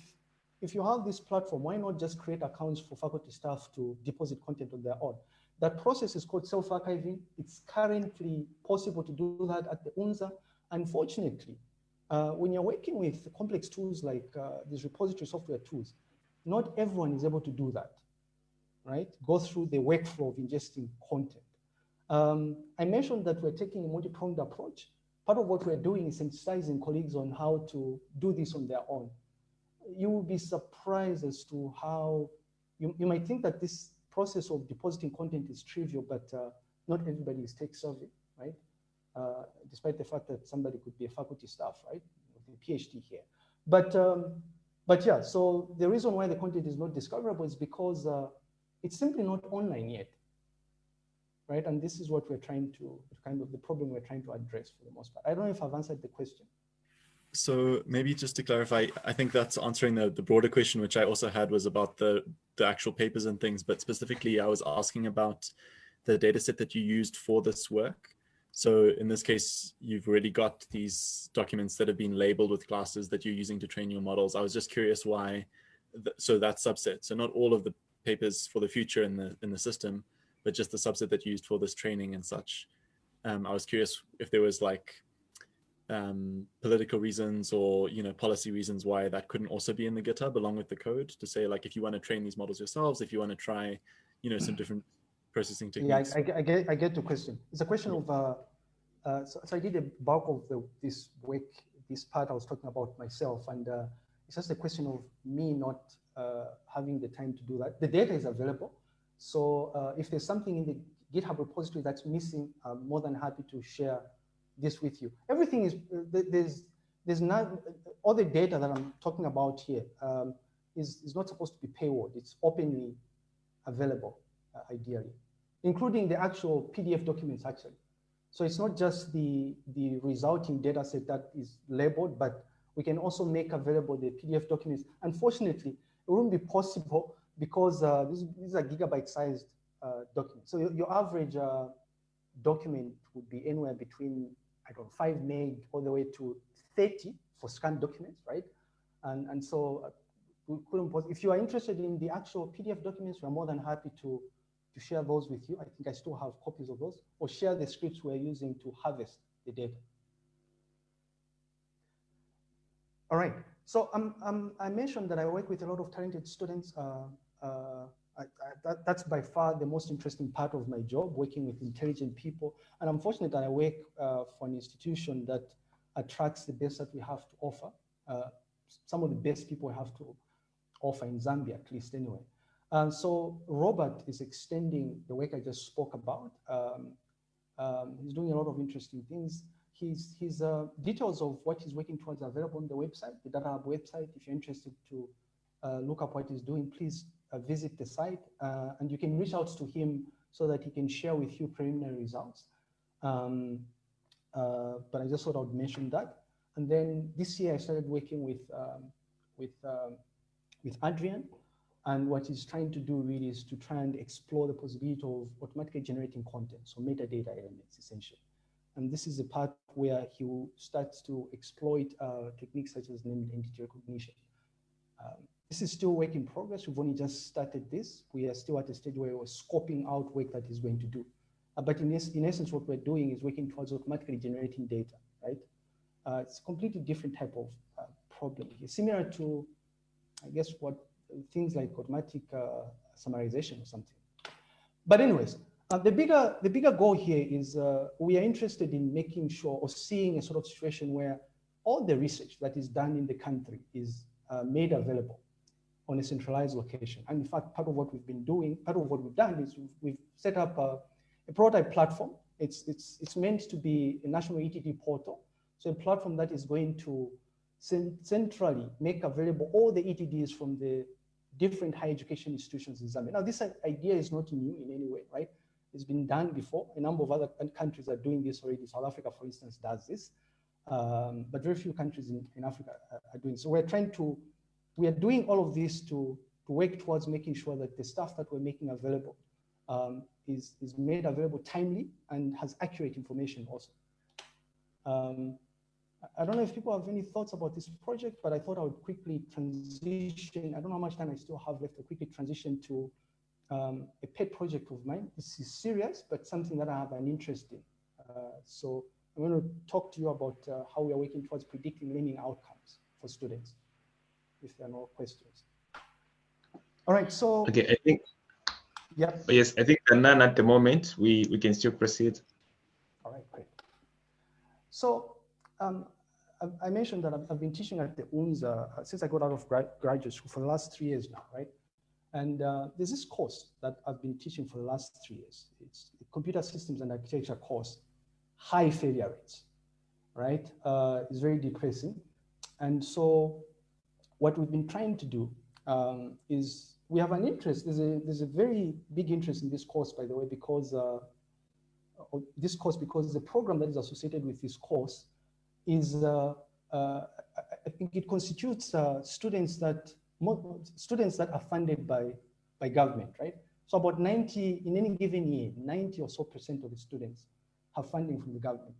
if you have this platform, why not just create accounts for faculty staff to deposit content on their own? That process is called self-archiving. It's currently possible to do that at the UNZA. Unfortunately, uh, when you're working with complex tools like uh, these repository software tools, not everyone is able to do that, right? Go through the workflow of ingesting content. Um, I mentioned that we're taking a multi-pronged approach. Part of what we're doing is sensitizing colleagues on how to do this on their own. You will be surprised as to how, you, you might think that this process of depositing content is trivial, but uh, not everybody is tech savvy, right? Uh, despite the fact that somebody could be a faculty staff, right? With a PhD here. But, um, but yeah, so the reason why the content is not discoverable is because uh, it's simply not online yet, right? And this is what we're trying to, kind of the problem we're trying to address for the most part. I don't know if I've answered the question. So maybe just to clarify, I think that's answering the, the broader question, which I also had was about the, the actual papers and things, but specifically I was asking about the data set that you used for this work. So in this case, you've already got these documents that have been labeled with classes that you're using to train your models. I was just curious why, so that subset, so not all of the papers for the future in the in the system, but just the subset that you used for this training and such. Um, I was curious if there was like um, political reasons or you know policy reasons why that couldn't also be in the GitHub along with the code to say like if you want to train these models yourselves, if you want to try you know some different processing techniques. Yeah, I, I, get I get the question. It's a question of uh, uh, so, so, I did a bulk of the, this week, this part I was talking about myself, and uh, it's just a question of me not uh, having the time to do that. The data is available, so uh, if there's something in the GitHub repository that's missing, I'm more than happy to share this with you. Everything is, there's, there's not, all the data that I'm talking about here um, is is, not supposed to be paywalled. It's openly available, uh, ideally, including the actual PDF documents, actually. So it's not just the, the resulting data set that is labeled, but we can also make available the PDF documents. Unfortunately, it wouldn't be possible because uh, these, these are gigabyte-sized uh, documents. So your, your average uh, document would be anywhere between I don't know, 5 meg all the way to 30 for scanned documents, right? And, and so uh, we couldn't post, if you are interested in the actual PDF documents, we're more than happy to, to share those with you. I think I still have copies of those, or share the scripts we're using to harvest the data. All right, so um, um, I mentioned that I work with a lot of talented students. Uh, uh, I, I, that, that's by far the most interesting part of my job, working with intelligent people. And I'm fortunate that I work uh, for an institution that attracts the best that we have to offer. Uh, some of the best people have to offer in Zambia, at least anyway. And so Robert is extending the work I just spoke about. Um, um, he's doing a lot of interesting things. His, his uh, details of what he's working towards are available on the website, the Data Hub website, if you're interested to uh, look up what he's doing, please visit the site uh, and you can reach out to him so that he can share with you preliminary results. Um, uh, but I just thought I would mention that. And then this year I started working with, um, with, um, with Adrian. And what he's trying to do really is to try and explore the possibility of automatically generating content, so metadata elements essentially. And this is the part where he will start to exploit uh, techniques such as named entity recognition. Um, this is still work in progress. We've only just started this. We are still at a stage where we're scoping out work that is going to do. Uh, but in, es in essence, what we're doing is working towards automatically generating data, right? Uh, it's a completely different type of uh, problem here, similar to, I guess, what things like automatic uh, summarization or something. But anyways, uh, the bigger the bigger goal here is uh, we are interested in making sure or seeing a sort of situation where all the research that is done in the country is made available on a centralized location. And in fact, part of what we've been doing, part of what we've done is we've, we've set up a, a, prototype platform. It's, it's, it's meant to be a national ETD portal. So a platform that is going to centrally make available all the ETDs from the different higher education institutions in Zambia. Now, this idea is not new in any way, right? It's been done before. A number of other countries are doing this already. South Africa, for instance, does this. Um, but very few countries in, in Africa are, are doing. So we're trying to we are doing all of this to, to work towards making sure that the stuff that we're making available um, is, is made available timely and has accurate information also. Um, I don't know if people have any thoughts about this project, but I thought I would quickly transition. I don't know how much time I still have left to quickly transition to um, a pet project of mine. This is serious, but something that I have an interest in. Uh, so I'm going to talk to you about uh, how we are working towards predicting learning outcomes for students if there are no questions. All right, so. Okay, I think. Yeah. Yes, I think none at the moment. We, we can still proceed. All right, great. So um, I, I, mentioned that I've, I've, been teaching at the UNZA uh, since I got out of grad, graduate school for the last three years now, right? And uh, there's this course that I've been teaching for the last three years. It's a computer systems and architecture course, high failure rates, right? Uh, it's very depressing. And so what we've been trying to do um, is we have an interest, there's a, there's a very big interest in this course, by the way, because uh, this course, because the program that is associated with this course is, uh, uh, I think it constitutes uh, students that, students that are funded by, by government, right? So about 90, in any given year, 90 or so percent of the students have funding from the government.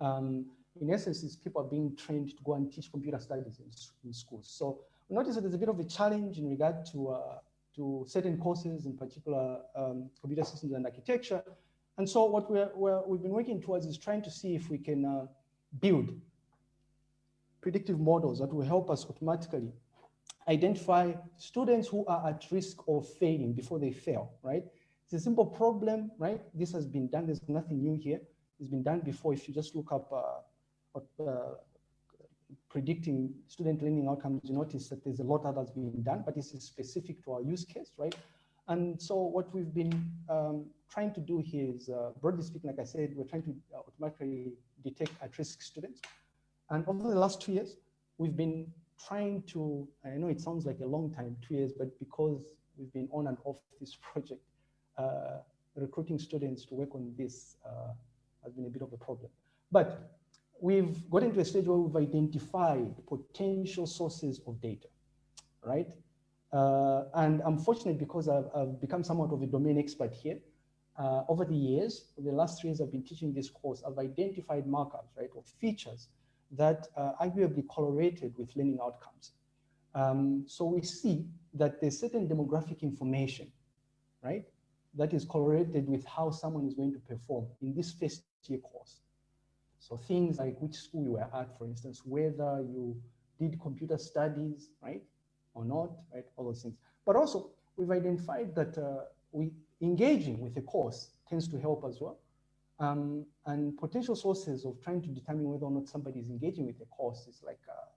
Um, in essence, is people are being trained to go and teach computer studies in, in schools. So we notice that there's a bit of a challenge in regard to, uh, to certain courses, in particular um, computer systems and architecture. And so what we're, we're, we've been working towards is trying to see if we can uh, build predictive models that will help us automatically identify students who are at risk of failing before they fail, right? It's a simple problem, right? This has been done. There's nothing new here. It's been done before. If you just look up uh, predicting student learning outcomes, you notice that there's a lot that has been done, but this is specific to our use case, right? And so what we've been um, trying to do here is, uh, broadly speaking, like I said, we're trying to automatically detect at-risk students. And over the last two years, we've been trying to, I know it sounds like a long time, two years, but because we've been on and off this project, uh, recruiting students to work on this uh, has been a bit of a problem. But we've gotten to a stage where we've identified potential sources of data, right? Uh, and I'm fortunate because I've, I've, become somewhat of a domain expert here. Uh, over the years, the last three years I've been teaching this course, I've identified markers, right, or features that uh, arguably correlated with learning outcomes. Um, so we see that there's certain demographic information, right, that is correlated with how someone is going to perform in this first year course. So things like which school you were at, for instance, whether you did computer studies, right, or not, right, all those things. But also, we've identified that uh, we engaging with a course tends to help as well. Um, and potential sources of trying to determine whether or not somebody is engaging with a course is like uh,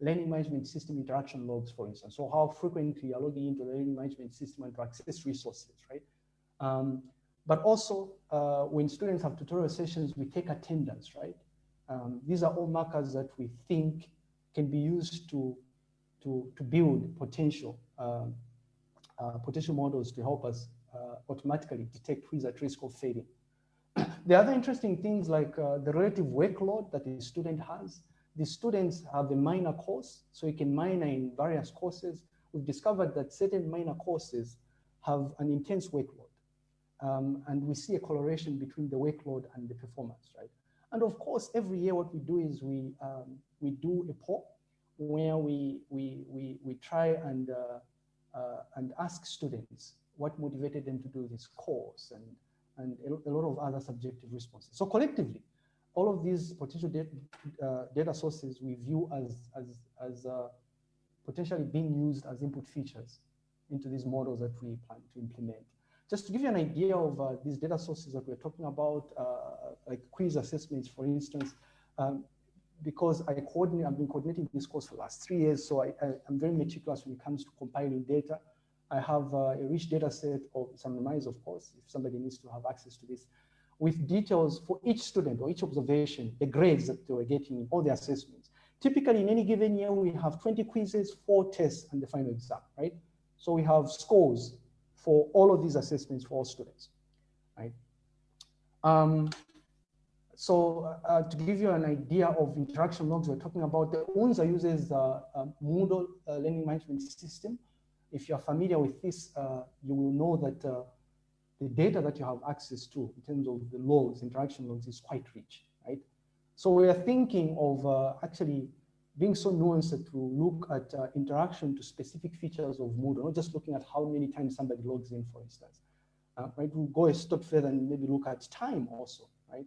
learning management system interaction logs, for instance. So how frequently you're logging into the learning management system and to access resources, right? Um, but also, uh, when students have tutorial sessions, we take attendance, right? Um, these are all markers that we think can be used to to, to build potential um, uh, potential models to help us uh, automatically detect who is at risk of failing. the other interesting things like uh, the relative workload that the student has. The students have a minor course, so you can minor in various courses. We've discovered that certain minor courses have an intense workload. Um, and we see a correlation between the workload and the performance, right? And of course, every year what we do is we, um, we do a poll where we, we, we, we try and, uh, uh, and ask students what motivated them to do this course and, and a, lot of other subjective responses. So collectively, all of these potential data, uh, data sources we view as, as, as uh, potentially being used as input features into these models that we plan to implement. Just to give you an idea of uh, these data sources that we're talking about, uh, like quiz assessments, for instance, um, because I coordinate, I've been coordinating this course for the last three years, so I, am very meticulous when it comes to compiling data. I have uh, a rich data set of some anonymized, of course, if somebody needs to have access to this, with details for each student or each observation, the grades that they were getting in all the assessments. Typically, in any given year, we have 20 quizzes, four tests, and the final exam, right? So we have scores for all of these assessments for all students, right? Um, so uh, to give you an idea of interaction logs we're talking about, the UNZA uses uh, Moodle uh, learning management system. If you're familiar with this, uh, you will know that uh, the data that you have access to in terms of the logs, interaction logs is quite rich, right? So we are thinking of uh, actually being so nuanced to look at uh, interaction to specific features of Moodle, not just looking at how many times somebody logs in, for instance. Uh, right, we'll go a step further and maybe look at time also, right?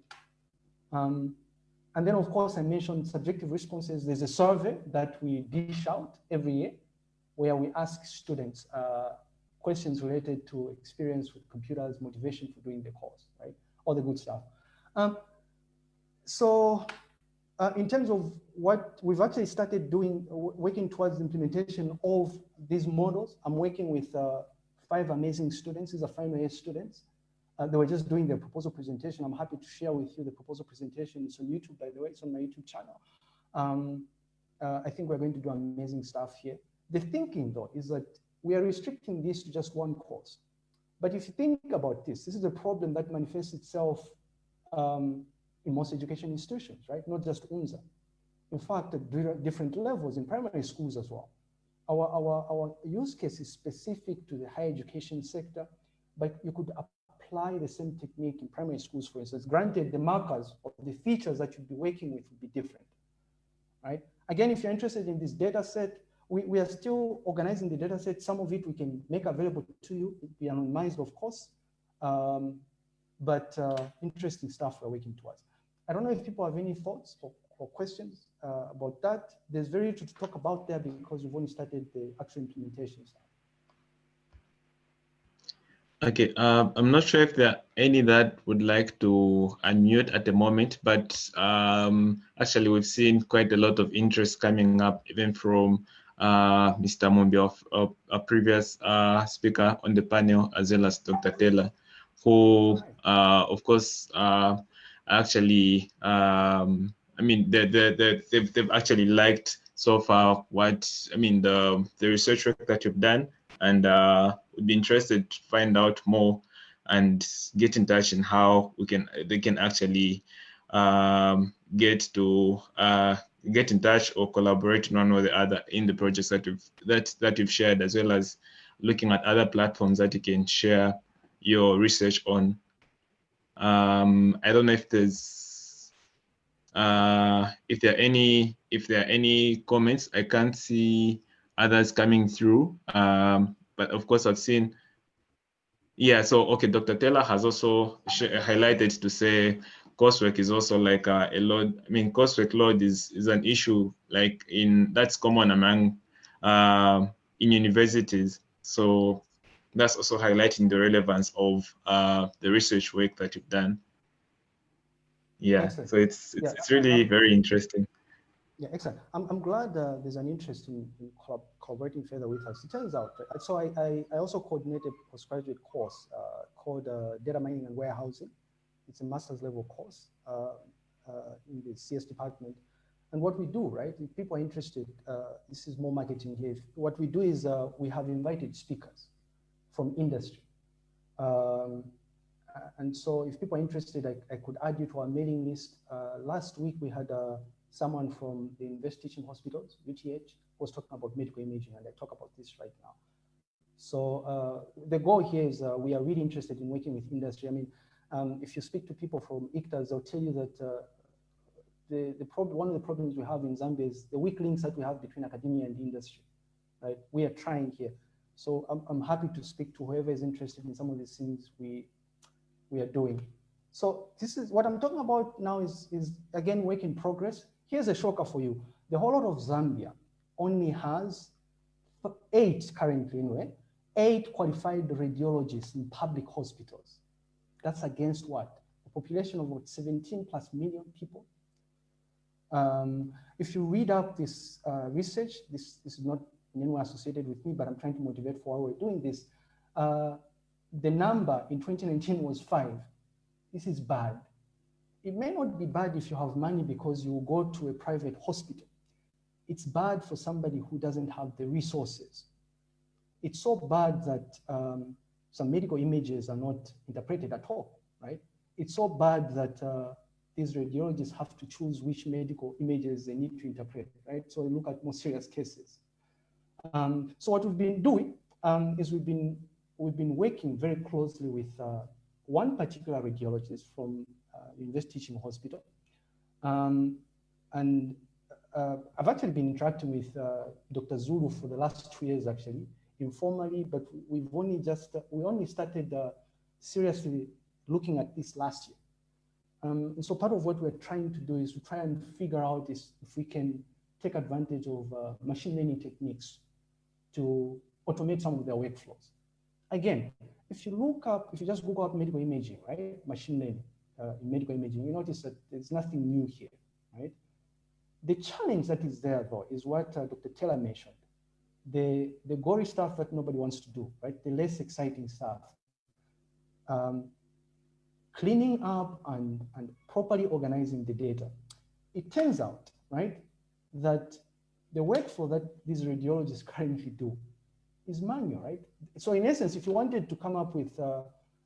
Um, and then, of course, I mentioned subjective responses. There's a survey that we dish out every year where we ask students uh, questions related to experience with computers, motivation for doing the course, right? All the good stuff. Um, so uh, in terms of what we've actually started doing, working towards the implementation of these models, I'm working with uh, five amazing students. These are final year students. Uh, they were just doing their proposal presentation. I'm happy to share with you the proposal presentation. It's on YouTube, by the way. It's on my YouTube channel. Um, uh, I think we're going to do amazing stuff here. The thinking, though, is that we are restricting this to just one course. But if you think about this, this is a problem that manifests itself um, in most education institutions, right? Not just UNZA. In fact, at different levels in primary schools as well. Our, our, our use case is specific to the higher education sector, but you could apply the same technique in primary schools, for instance. Granted, the markers or the features that you'd be working with would be different, right? Again, if you're interested in this data set, we, we are still organizing the data set. Some of it we can make available to you, be anonymized, of course, um, but uh, interesting stuff we're working towards. I don't know if people have any thoughts or, or questions uh, about that. There's very little to talk about there because we've only started the actual implementation stuff. Okay, uh, I'm not sure if there are any that would like to unmute at the moment, but um, actually we've seen quite a lot of interest coming up even from uh, Mr. Mumbi, of, a previous uh, speaker on the panel, as well as Dr. Taylor, who, uh, of course, uh, actually, um, I mean, they, they, they, they've, they've actually liked so far what, I mean, the, the research work that you've done. And uh, would be interested to find out more and get in touch and how we can, they can actually um, get to uh, get in touch or collaborate one or the other in the projects that you've, that, that you've shared, as well as looking at other platforms that you can share your research on um, I don't know if there's uh, if there are any if there are any comments. I can't see others coming through. Um, but of course, I've seen. Yeah, so okay, Dr. Taylor has also highlighted to say coursework is also like a, a load. I mean, coursework load is is an issue like in that's common among uh, in universities. So that's also highlighting the relevance of uh, the research work that you've done. Yeah, excellent. so it's it's, yeah. it's really very interesting. Yeah, excellent. I'm, I'm glad uh, there's an interest in, in collaborating further with us. It turns out, so I, I, I also coordinated a postgraduate course uh, called uh, Data Mining and Warehousing. It's a master's level course uh, uh, in the CS department. And what we do, right, if people are interested, uh, this is more marketing here. What we do is uh, we have invited speakers from industry. Um, and so if people are interested, I, I, could add you to our mailing list. Uh, last week, we had uh, someone from the Invest Teaching Hospitals, UTH, was talking about medical imaging, and I talk about this right now. So uh, the goal here is uh, we are really interested in working with industry. I mean, um, if you speak to people from ICTAZ, they'll tell you that uh, the, the problem, one of the problems we have in Zambia is the weak links that we have between academia and industry, right? We are trying here. So I'm, I'm happy to speak to whoever is interested in some of these things we, we are doing. So this is what I'm talking about now is, is again, work in progress. Here's a shocker for you. The whole lot of Zambia only has eight currently anyway, eight qualified radiologists in public hospitals. That's against what? A population of about 17 plus million people. Um, if you read up this uh, research, this, this, is not in any associated with me, but I'm trying to motivate for why we're doing this. Uh, the number in 2019 was five. This is bad. It may not be bad if you have money because you go to a private hospital. It's bad for somebody who doesn't have the resources. It's so bad that um, some medical images are not interpreted at all, right? It's so bad that uh, these radiologists have to choose which medical images they need to interpret, right? So they look at more serious cases. Um, so what we've been doing um, is we've been we've been working very closely with uh, one particular radiologist from uh, University Teaching Hospital, um, and uh, I've actually been interacting with uh, Dr. Zulu for the last two years, actually, informally, but we've only just, we only started uh, seriously looking at this last year. Um, and so part of what we're trying to do is to try and figure out is if we can take advantage of uh, machine learning techniques to automate some of their workflows. Again, if you look up, if you just Google up medical imaging, right, machine learning uh, in medical imaging, you notice that there's nothing new here, right? The challenge that is there, though, is what uh, Dr. Taylor mentioned the, the gory stuff that nobody wants to do, right? The less exciting stuff. Um, cleaning up and, and properly organizing the data. It turns out, right, that the workflow that these radiologists currently do is manual, right? So in essence, if you wanted to come up with uh,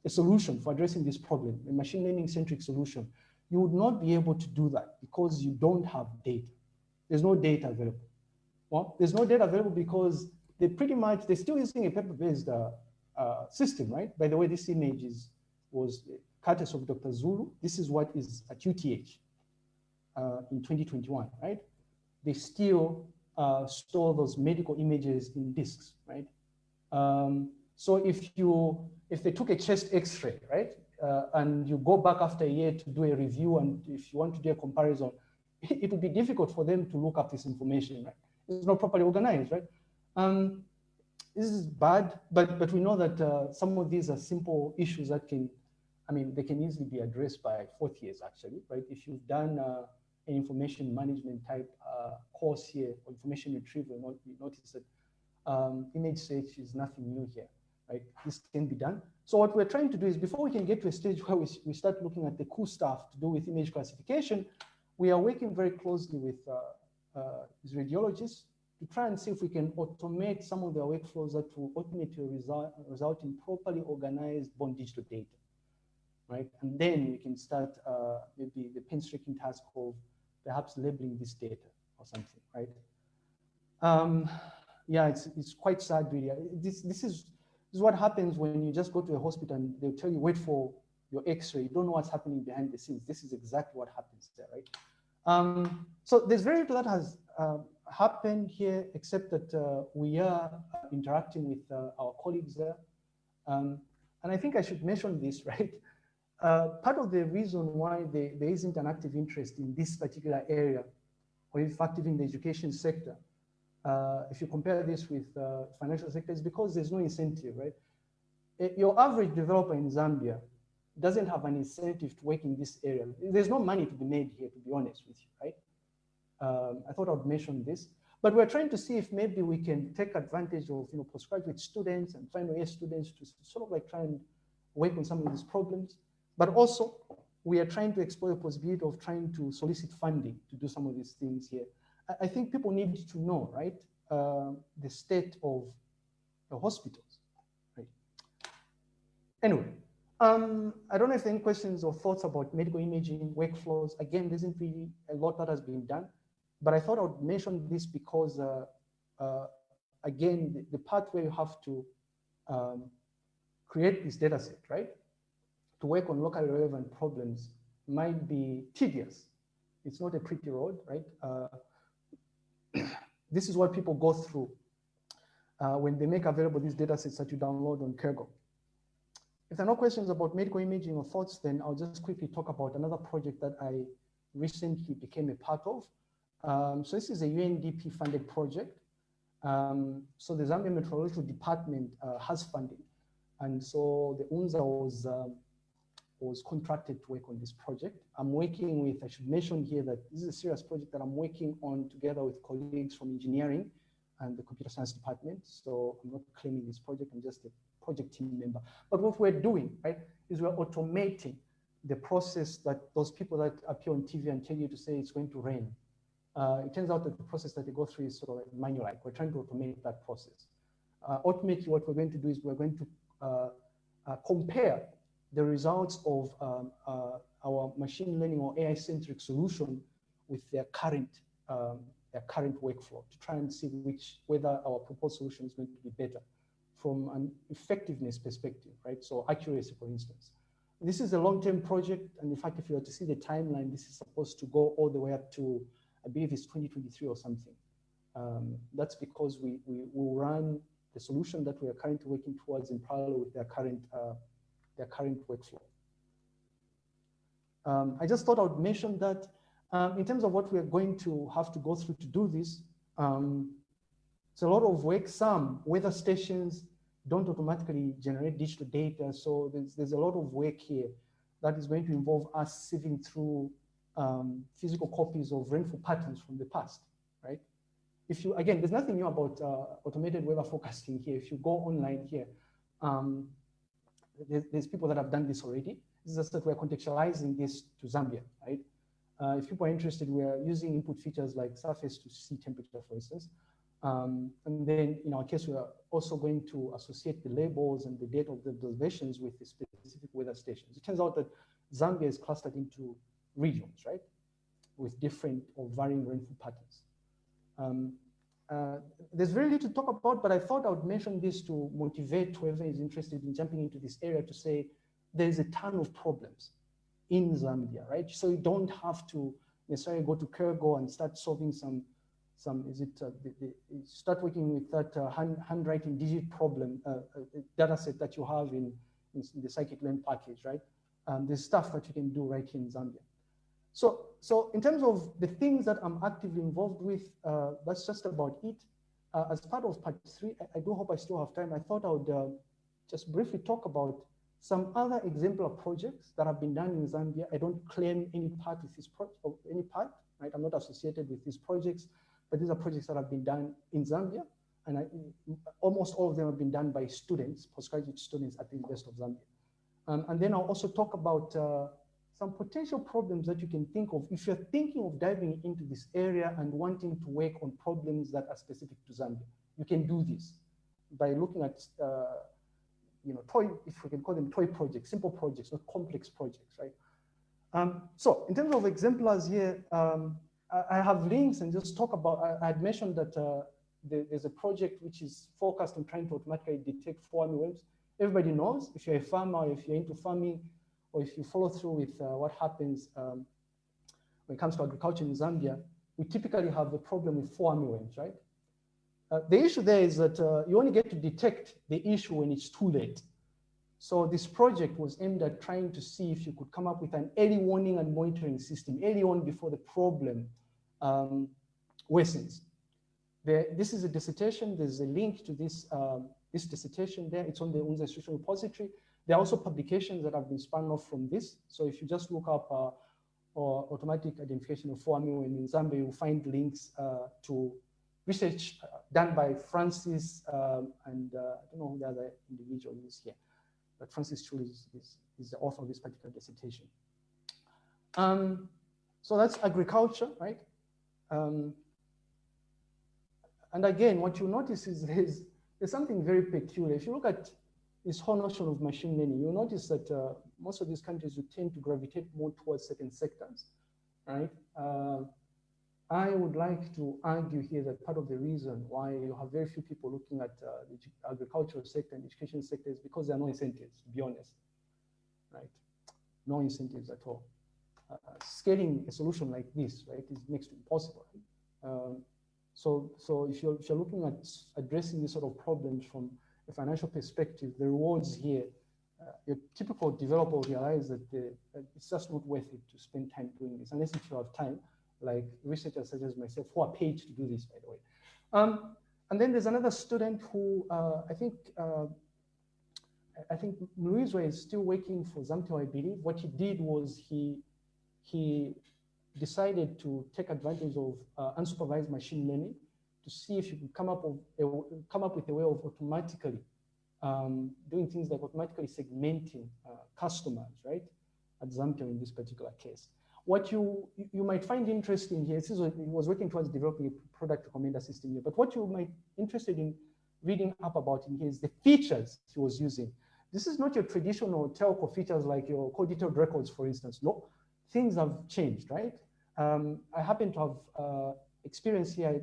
a solution for addressing this problem, a machine learning centric solution, you would not be able to do that because you don't have data. There's no data available. Well, there's no data available because they pretty much, they're still using a paper-based uh, uh, system, right? By the way, this image is, was courtesy of Dr. Zulu. This is what is at UTH uh, in 2021, right? They still uh, store those medical images in disks, right? Um, so if you, if they took a chest x-ray, right? Uh, and you go back after a year to do a review and if you want to do a comparison, it would be difficult for them to look up this information, right? It's not properly organized, right? Um, this is bad, but, but we know that uh, some of these are simple issues that can, I mean, they can easily be addressed by fourth years actually, right? If you've done uh, an information management type uh, course here or information retrieval, you notice that um, image search is nothing new here, right? This can be done. So what we're trying to do is before we can get to a stage where we, we start looking at the cool stuff to do with image classification, we are working very closely with uh, uh, radiologists to try and see if we can automate some of their workflows that will ultimately result, result in properly organized born digital data, right? And then we can start uh, maybe the painstaking task of perhaps labeling this data or something, right? Um, yeah, it's, it's quite sad really. This, this, is, this is what happens when you just go to a hospital and they'll tell you, wait for your x-ray. You don't know what's happening behind the scenes. This is exactly what happens there, right? Um, so there's very little that has uh, happened here, except that uh, we are interacting with uh, our colleagues there. Um, and I think I should mention this, right? Uh, part of the reason why there, isn't an active interest in this particular area, or if active in the education sector, uh, if you compare this with uh, financial sector, is because there's no incentive, right? Your average developer in Zambia doesn't have an incentive to work in this area. There's no money to be made here, to be honest with you, right? Um, I thought I'd mention this, but we're trying to see if maybe we can take advantage of you know postgraduate students and final year students to sort of like try and work on some of these problems. But also, we are trying to explore the possibility of trying to solicit funding to do some of these things here. I, I think people need to know, right, uh, the state of the hospitals, right? Anyway, um, I don't know if any questions or thoughts about medical imaging workflows. Again, there isn't really a lot that has been done, but I thought I would mention this because, uh, uh, again, the, the, part where you have to um, create this data set, right? To work on locally relevant problems might be tedious. It's not a pretty road, right? Uh, this is what people go through uh, when they make available these data sets that you download on Kaggle. If there are no questions about medical imaging or thoughts, then I'll just quickly talk about another project that I recently became a part of. Um, so this is a UNDP funded project. Um, so the Zambia Meteorological Department uh, has funding. And so the UNZA was, um, was contracted to work on this project. I'm working with, I should mention here that this is a serious project that I'm working on together with colleagues from engineering and the computer science department. So I'm not claiming this project, I'm just a project team member. But what we're doing, right, is we're automating the process that those people that appear on TV and tell you to say it's going to rain. Uh, it turns out that the process that they go through is sort of like manual like. We're trying to automate that process. Uh, ultimately, what we're going to do is we're going to uh, uh compare the results of um, uh, our machine learning or AI-centric solution with their current um, their current workflow to try and see which whether our proposed solution is going to be better from an effectiveness perspective, right? So accuracy, for instance. This is a long-term project, and in fact, if you were to see the timeline, this is supposed to go all the way up to, I believe it's 2023 or something. Um, that's because we, we will run the solution that we are currently working towards in parallel with their current, uh, their current workflow. Um, I just thought I would mention that um, in terms of what we're going to have to go through to do this, um, it's a lot of work. Some weather stations don't automatically generate digital data. So there's, there's a lot of work here that is going to involve us sieving through um, physical copies of rainfall patterns from the past, right? If you, again, there's nothing new about uh, automated weather forecasting here. If you go online here, um, there's, there's, people that have done this already. This is just that we're contextualizing this to Zambia, right? Uh, if people are interested, we're using input features like surface to sea temperature, for instance. Um, and then in our case, we are also going to associate the labels and the date of the observations with the specific weather stations. It turns out that Zambia is clustered into regions, right? With different or varying rainfall patterns. Um, uh, there's very little to talk about, but I thought I would mention this to motivate whoever is interested in jumping into this area to say there's a ton of problems in Zambia, right? So you don't have to necessarily go to Kaggle and start solving some some, is it, uh, the, the, start working with that uh, hand, handwriting digit problem uh, uh, data set that you have in, in, the scikit-learn package, right? Um, there's stuff that you can do right here in Zambia. So, so in terms of the things that I'm actively involved with, uh, that's just about it. Uh, as part of part three, I, I, do hope I still have time. I thought I would just briefly talk about some other exemplar projects that have been done in Zambia. I don't claim any part with this project, any part, right? I'm not associated with these projects. But these are projects that have been done in Zambia, and I, almost all of them have been done by students, postgraduate students at the University of Zambia. Um, and then I'll also talk about uh, some potential problems that you can think of if you're thinking of diving into this area and wanting to work on problems that are specific to Zambia. You can do this by looking at, uh, you know, toy, if we can call them toy projects, simple projects, not complex projects, right? Um, so in terms of exemplars here, um, I have links and just talk about, I had mentioned that uh, there's a project which is focused on trying to automatically detect four worms. Everybody knows if you're a farmer, if you're into farming, or if you follow through with uh, what happens um, when it comes to agriculture in Zambia, we typically have a problem with four worms, right? Uh, the issue there is that uh, you only get to detect the issue when it's too late. So this project was aimed at trying to see if you could come up with an early warning and monitoring system, early on before the problem um, worsens. This is a dissertation. There's a link to this, um, this dissertation there. It's on the UNZA Institutional Repository. There are also publications that have been spun off from this. So if you just look up uh, or automatic identification of foami in Zambia, you'll find links uh, to research uh, done by Francis um, and uh, I don't know who the other individual is here but Francis Chul is, is, is, the author of this particular dissertation. Um, so that's agriculture, right? Um, and again, what you notice is there's, there's something very peculiar. If you look at this whole notion of machine learning, you'll notice that uh, most of these countries would tend to gravitate more towards certain sectors, right? Uh, I would like to argue here that part of the reason why you have very few people looking at uh, the agricultural sector and education sector is because there are no incentives, to be honest, right? No incentives at all. Uh, scaling a solution like this, right, is next to impossible. Um, so, so if you're, if you're looking at addressing these sort of problems from a financial perspective, the rewards here, uh, your typical developer will realize that, the, it's just not worth it to spend time doing this, unless if you have time like researchers such as myself who are paid to do this, by the way. Um, and then there's another student who uh, I think uh, I think Luizwa is still working for Zamtel, I believe. What he did was he he decided to take advantage of uh, unsupervised machine learning to see if you could come up come up with a way of automatically um, doing things like automatically segmenting uh, customers, right? At Zamtel in this particular case what you, you might find interesting here, this is was working towards developing a product recommender system here, but what you might interested in reading up about in here is the features he was using. This is not your traditional telco features like your call detailed records, for instance. No, things have changed, right? Um, I happen to have uh, experience here.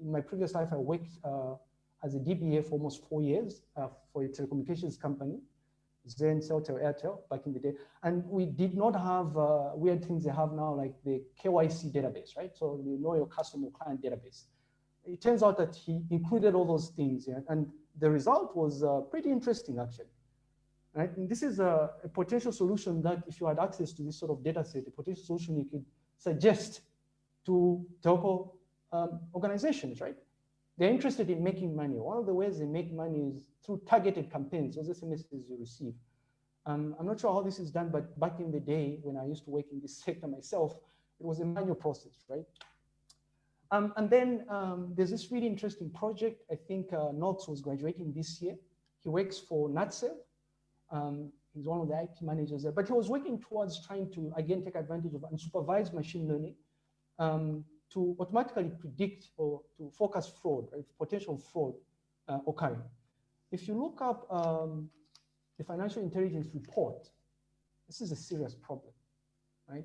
In my previous life, I worked uh, as a DBA for almost four years uh, for a telecommunications company. Zain, Celtel, Airtel back in the day. And we did not have uh, weird things they have now, like the KYC database, right? So you know your customer client database. It turns out that he included all those things, yeah? and the result was uh, pretty interesting, actually. Right? And this is a, a, potential solution that if you had access to this sort of data set, a potential solution you could suggest to telco um, organizations, right? They're interested in making money. One of the ways they make money is through targeted campaigns, those SMSs you receive. Um, I'm not sure how this is done, but back in the day when I used to work in this sector myself, it was a manual process, right? Um, and then um, there's this really interesting project. I think uh, Knox was graduating this year. He works for NatCell. Um, he's one of the IT managers there, but he was working towards trying to, again, take advantage of unsupervised machine learning um, to automatically predict or to forecast fraud, right, potential fraud uh, occurring. If you look up um, the financial intelligence report, this is a serious problem, right?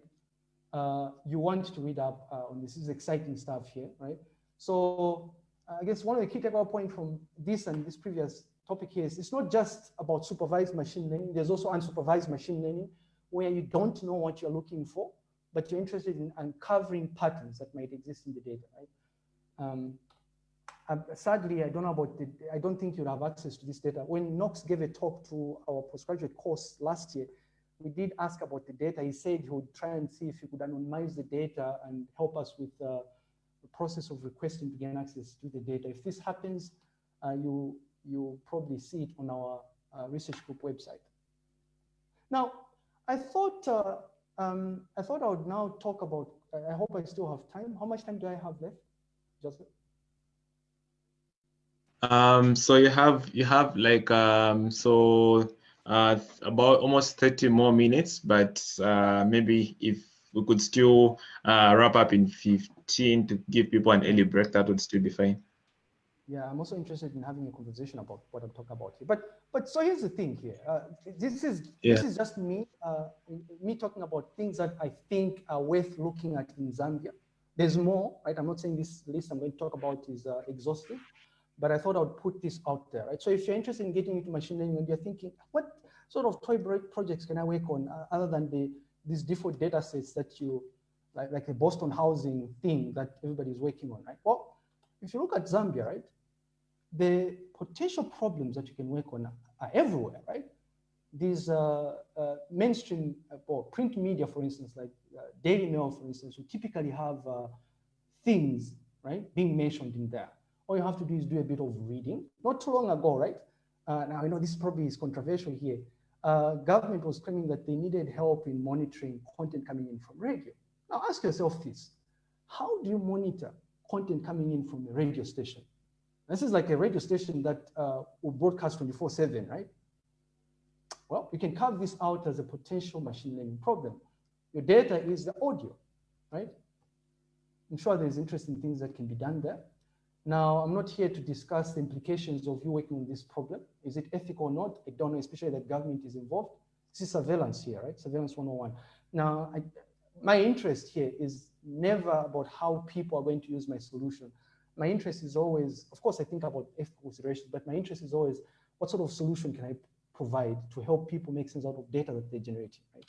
Uh, you want to read up uh, on this. This is exciting stuff here, right? So I guess one of the key takeaway points from this and this previous topic here is it's not just about supervised machine learning. There's also unsupervised machine learning where you don't know what you're looking for but you're interested in uncovering patterns that might exist in the data, right? Um, sadly, I don't know about the, I don't think you'll have access to this data. When Knox gave a talk to our postgraduate course last year, we did ask about the data. He said he would try and see if he could anonymize the data and help us with uh, the process of requesting to gain access to the data. If this happens, uh, you, you probably see it on our uh, research group website. Now, I thought uh, um, I thought I would now talk about, I hope I still have time. How much time do I have left, Joseph? Um, so you have, you have like, um, so uh, about almost 30 more minutes, but uh, maybe if we could still uh, wrap up in 15 to give people an early break, that would still be fine yeah, I'm also interested in having a conversation about what I'm talking about here. But but so here's the thing here. Uh, this is yeah. this is just me uh, me talking about things that I think are worth looking at in Zambia. There's more, right? I'm not saying this list I'm going to talk about is uh, exhaustive, but I thought I would put this out there, right? So if you're interested in getting into machine learning and you're thinking, what sort of toy projects can I work on uh, other than the these default data sets that you like, like the Boston housing thing that everybody's working on, right? Well, if you look at Zambia, right, the potential problems that you can work on are everywhere, right? These uh, uh, mainstream uh, or print media, for instance, like uh, Daily Mail, for instance, you typically have uh, things, right, being mentioned in there. All you have to do is do a bit of reading. Not too long ago, right? Now, I know this probably is controversial here. government was claiming that they needed help in monitoring content coming in from radio. Now ask yourself this, how do you monitor content coming in from a radio station? This is like a radio station that uh, will broadcast 24 seven, right? Well, you can carve this out as a potential machine learning problem. Your data is the audio, right? I'm sure there's interesting things that can be done there. Now, I'm not here to discuss the implications of you working on this problem. Is it ethical or not? I don't know, especially that government is involved. This is surveillance here, right? Surveillance 101. Now, I, my interest here is never about how people are going to use my solution. My interest is always, of course, I think about ethical considerations, but my interest is always what sort of solution can I provide to help people make sense out of data that they're generating, right?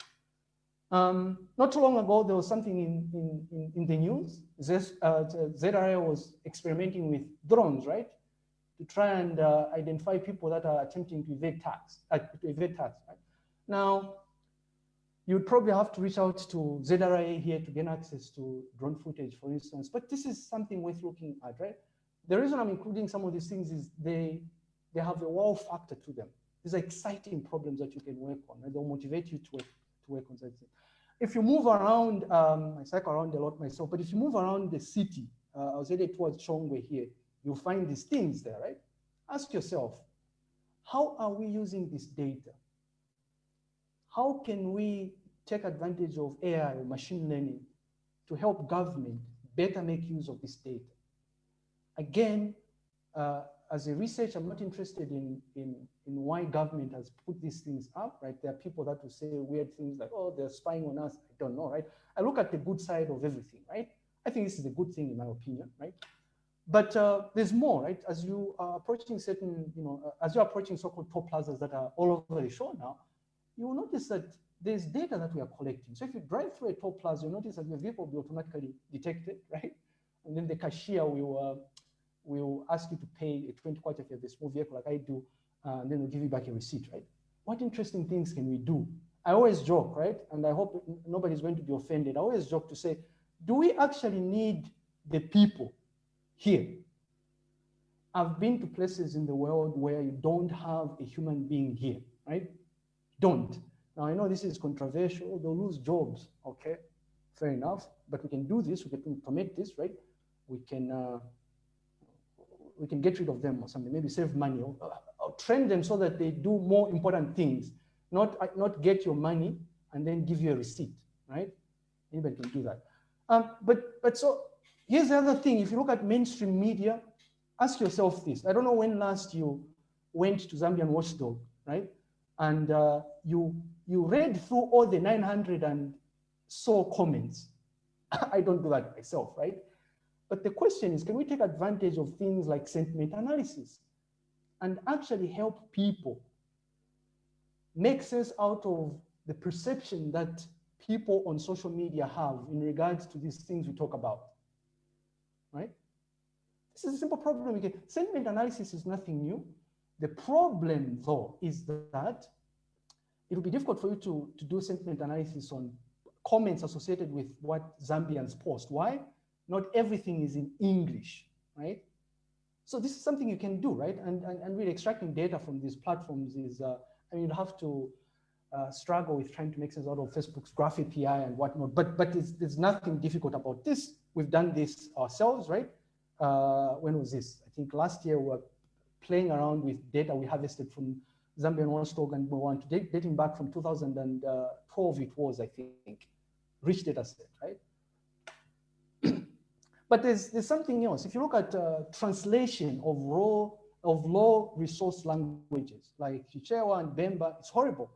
Um, not too long ago, there was something in, in, in, in the news. This, uh, ZRA was experimenting with drones, right? To try and uh, identify people that are attempting to evade tax, uh, to evade tax, right? Now, you'd probably have to reach out to ZRA here to gain access to drone footage, for instance, but this is something worth looking at, right? The reason I'm including some of these things is they, they have a wow factor to them. These are exciting problems that you can work on, and they'll motivate you to work, to work on such things. If you move around, um, I cycle around a lot myself, but if you move around the city, uh, I was headed towards Chongwe here, you'll find these things there, right? Ask yourself, how are we using this data? How can we take advantage of AI or machine learning to help government better make use of this data? Again, uh, as a researcher, I'm not interested in, in, in why government has put these things up, right? There are people that will say weird things like, oh, they're spying on us. I don't know, right? I look at the good side of everything, right? I think this is a good thing in my opinion, right? But uh, there's more, right? As you are approaching certain, you know, uh, as you're approaching so-called toll plazas that are all over the show now, you will notice that there's data that we are collecting. So if you drive through a toll plaza, you'll notice that your vehicle will be automatically detected, right? And then the cashier will, uh, will ask you to pay a 20 kwacha if you have a small vehicle like I do, uh, and then they'll give you back a receipt, right? What interesting things can we do? I always joke, right? And I hope nobody's going to be offended. I always joke to say, do we actually need the people here? I've been to places in the world where you don't have a human being here, right? Don't. Now, I know this is controversial. They'll lose jobs, okay? Fair enough. But we can do this. We can commit this, right? We can uh, we can get rid of them or something, maybe save money or, or train them so that they do more important things, not, not get your money and then give you a receipt, right? Anybody can do that. Um, but, but so here's the other thing. If you look at mainstream media, ask yourself this. I don't know when last you went to Zambian Watchdog, right? And uh, you, you read through all the 900 and so comments. I don't do that myself, right? But the question is, can we take advantage of things like sentiment analysis and actually help people make sense out of the perception that people on social media have in regards to these things we talk about, right? This is a simple problem. Sentiment analysis is nothing new. The problem, though, is that it will be difficult for you to, to do sentiment analysis on comments associated with what Zambians post. Why? not everything is in English, right? So this is something you can do, right? And, and, and really extracting data from these platforms is, uh, I mean, you have to uh, struggle with trying to make sense out of Facebook's Graph API and whatnot, but, but there's nothing difficult about this. We've done this ourselves, right? Uh, when was this? I think last year we were playing around with data we harvested from Zambian Watchdog and we want to dating back from 2012 it was, I think, rich data set, right? But there's, there's something else. If you look at uh, translation of raw, of low resource languages like Chichewa and Bemba, it's horrible.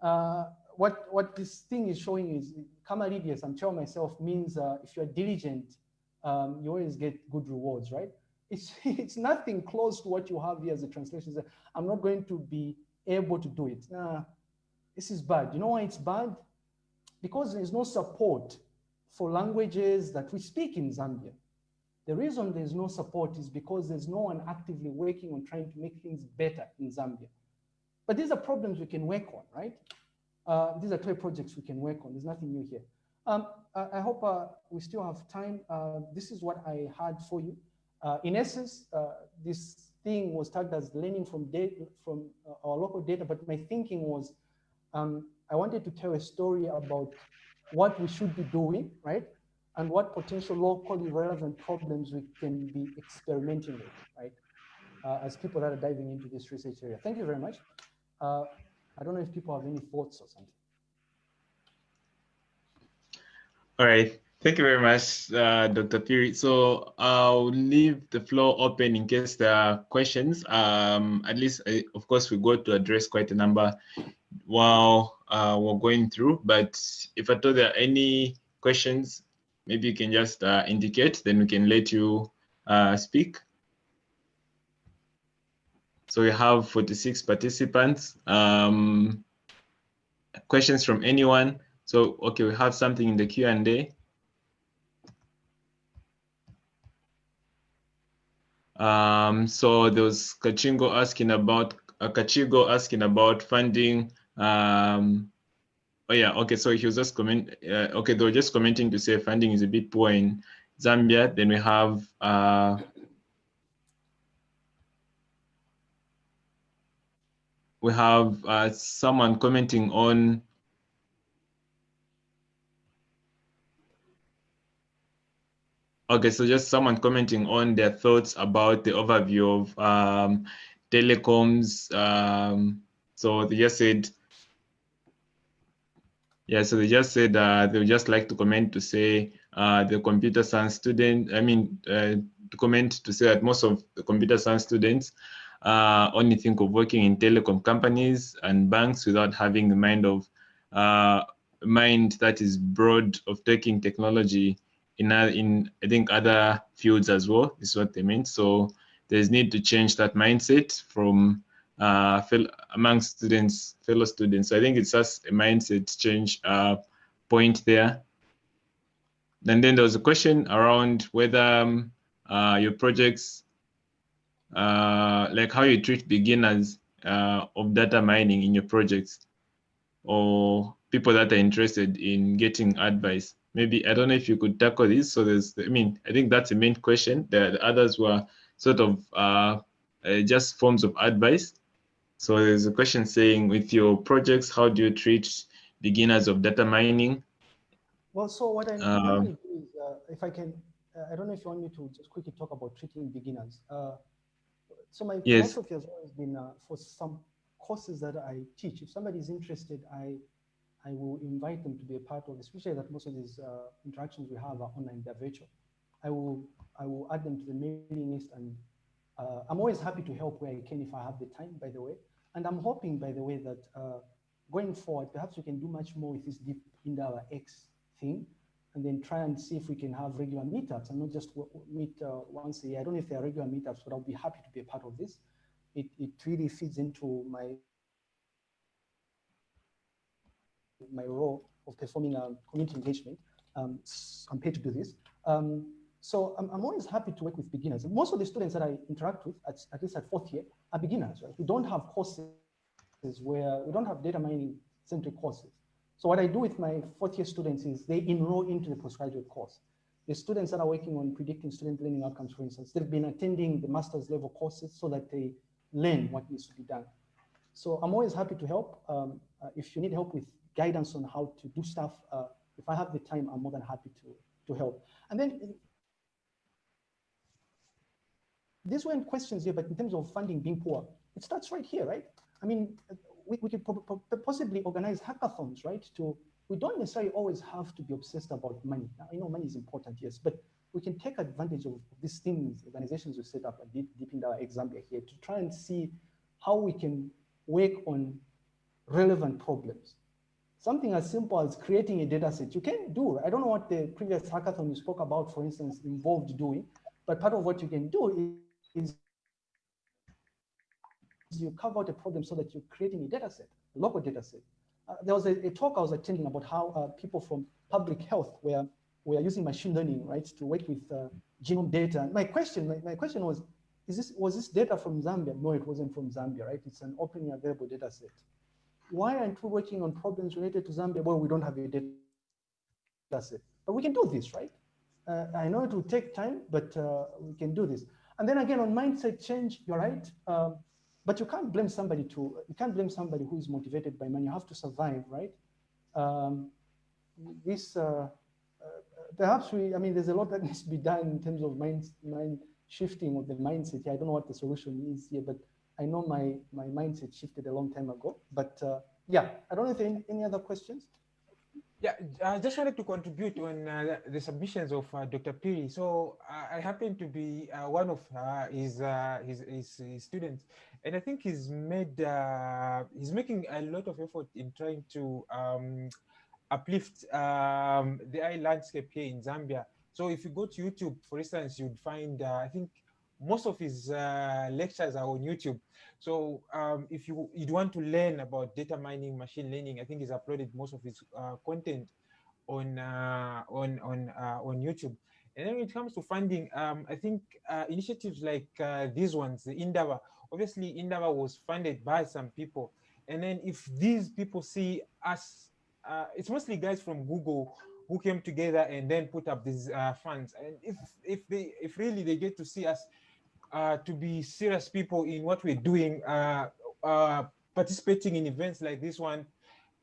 Uh, what, what this thing is showing is Camaribes, I'm telling myself, means uh, if you're diligent, um, you always get good rewards, right? It's, it's nothing close to what you have here as a translation. I'm not going to be able to do it. Nah, this is bad. You know why it's bad? Because there's no support for languages that we speak in Zambia. The reason there's no support is because there's no one actively working on trying to make things better in Zambia. But these are problems we can work on, right? Uh, these are toy projects we can work on. There's nothing new here. Um, I, I, hope uh, we still have time. Uh, this is what I had for you. Uh, in essence, uh, this thing was tagged as learning from data, from uh, our local data, but my thinking was um, I wanted to tell a story about what we should be doing, right? And what potential locally relevant problems we can be experimenting with, right? Uh, as people that are diving into this research area. Thank you very much. Uh, I don't know if people have any thoughts or something. All right. Thank you very much, uh, Dr. Phiri. So I'll leave the floor open in case there are questions. Um, at least, uh, of course, we got to address quite a number while uh, we're going through. But if at all there are any questions, maybe you can just uh, indicate, then we can let you uh, speak. So we have 46 participants. Um, questions from anyone? So, okay, we have something in the Q&A. Um, so there was Kachingo asking about uh, Kachigo asking about funding. Um, oh yeah, okay. So he was just comment. Uh, okay, they were just commenting to say funding is a bit poor in Zambia. Then we have uh, we have uh, someone commenting on Okay, so just someone commenting on their thoughts about the overview of um, telecoms. Um, so they just said, yeah, so they just said uh, they would just like to comment to say uh, the computer science student, I mean, uh, to comment to say that most of the computer science students uh, only think of working in telecom companies and banks without having the mind of uh, mind that is broad of taking technology in in I think other fields as well. Is what they meant. So there's need to change that mindset from uh, among students, fellow students. So I think it's just a mindset change uh, point there. And then there was a question around whether um, uh, your projects, uh, like how you treat beginners uh, of data mining in your projects, or people that are interested in getting advice maybe I don't know if you could tackle this. So there's, I mean, I think that's the main question. The, the others were sort of uh, uh, just forms of advice. So there's a question saying, with your projects, how do you treat beginners of data mining? Well, so what I um, do is, uh, if I can, uh, I don't know if you want me to just quickly talk about treating beginners. Uh, so my yes. philosophy has always been uh, for some courses that I teach. If somebody is interested, I I will invite them to be a part of, this. especially that most of these uh, interactions we have are online, they're virtual. I will, I will add them to the mailing list and uh, I'm always happy to help where I can if I have the time, by the way. And I'm hoping, by the way, that uh, going forward, perhaps we can do much more with this deep in our X thing and then try and see if we can have regular meetups and not just meet uh, once a year. I don't know if there are regular meetups, but I'll be happy to be a part of this. It, it really feeds into my my role of performing a community engagement. Um, I'm paid to do this. Um, so I'm, I'm, always happy to work with beginners. Most of the students that I interact with, at, at least at fourth year, are beginners. Right? We don't have courses where we don't have data mining centric courses. So what I do with my fourth year students is they enroll into the postgraduate course. The students that are working on predicting student learning outcomes, for instance, they've been attending the master's level courses so that they learn what needs to be done. So I'm always happy to help. Um, uh, if you need help with guidance on how to do stuff. Uh, if I have the time, I'm more than happy to, to help. And then these weren't questions here, but in terms of funding being poor, it starts right here, right? I mean, we, we could possibly organize hackathons, right? To we don't necessarily always have to be obsessed about money. Now, I know money is important, yes, but we can take advantage of these things, organizations we set up, deep, deep in our example here, to try and see how we can work on relevant problems something as simple as creating a data set. You can do, I don't know what the previous hackathon you spoke about, for instance, involved doing, but part of what you can do is, you carve out a problem so that you're creating a data set, a local data set. Uh, there was a, a, talk I was attending about how uh, people from public health were, were using machine learning, right, to work with uh, genome data. My question, my, my question was, is this, was this data from Zambia? No, it wasn't from Zambia, right? It's an openly available data set why aren't we working on problems related to Zambia Well, we don't have a data set? But we can do this, right? Uh, I know it will take time, but uh, we can do this. And then again, on mindset change, you're right. Um, but you can't blame somebody to, you can't blame somebody who is motivated by money. You have to survive, right? Um, this, uh, uh perhaps we, I mean, there's a lot that needs to be done in terms of mind, mind shifting of the mindset. I don't know what the solution is here, but I know my, my mindset shifted a long time ago, but uh, yeah, I don't know if any, any other questions. Yeah, I just wanted to contribute on uh, the submissions of uh, Dr. Phiri. So uh, I happen to be uh, one of uh, his, uh, his, his, his students, and I think he's made he's making a lot of effort in trying to um, uplift um, the eye landscape here in Zambia. So if you go to YouTube, for instance, you'd find I think most of his lectures are on YouTube. So um, if you you'd want to learn about data mining, machine learning, I think he's uploaded most of his uh, content on uh, on on uh, on YouTube. And then when it comes to funding, um, I think uh, initiatives like uh, these ones, the Indaba, obviously Indaba was funded by some people. And then if these people see us, uh, it's mostly guys from Google who came together and then put up these funds. And if if they if really they get to see us uh, to be serious people in what we're doing, uh, uh, participating in events like this one,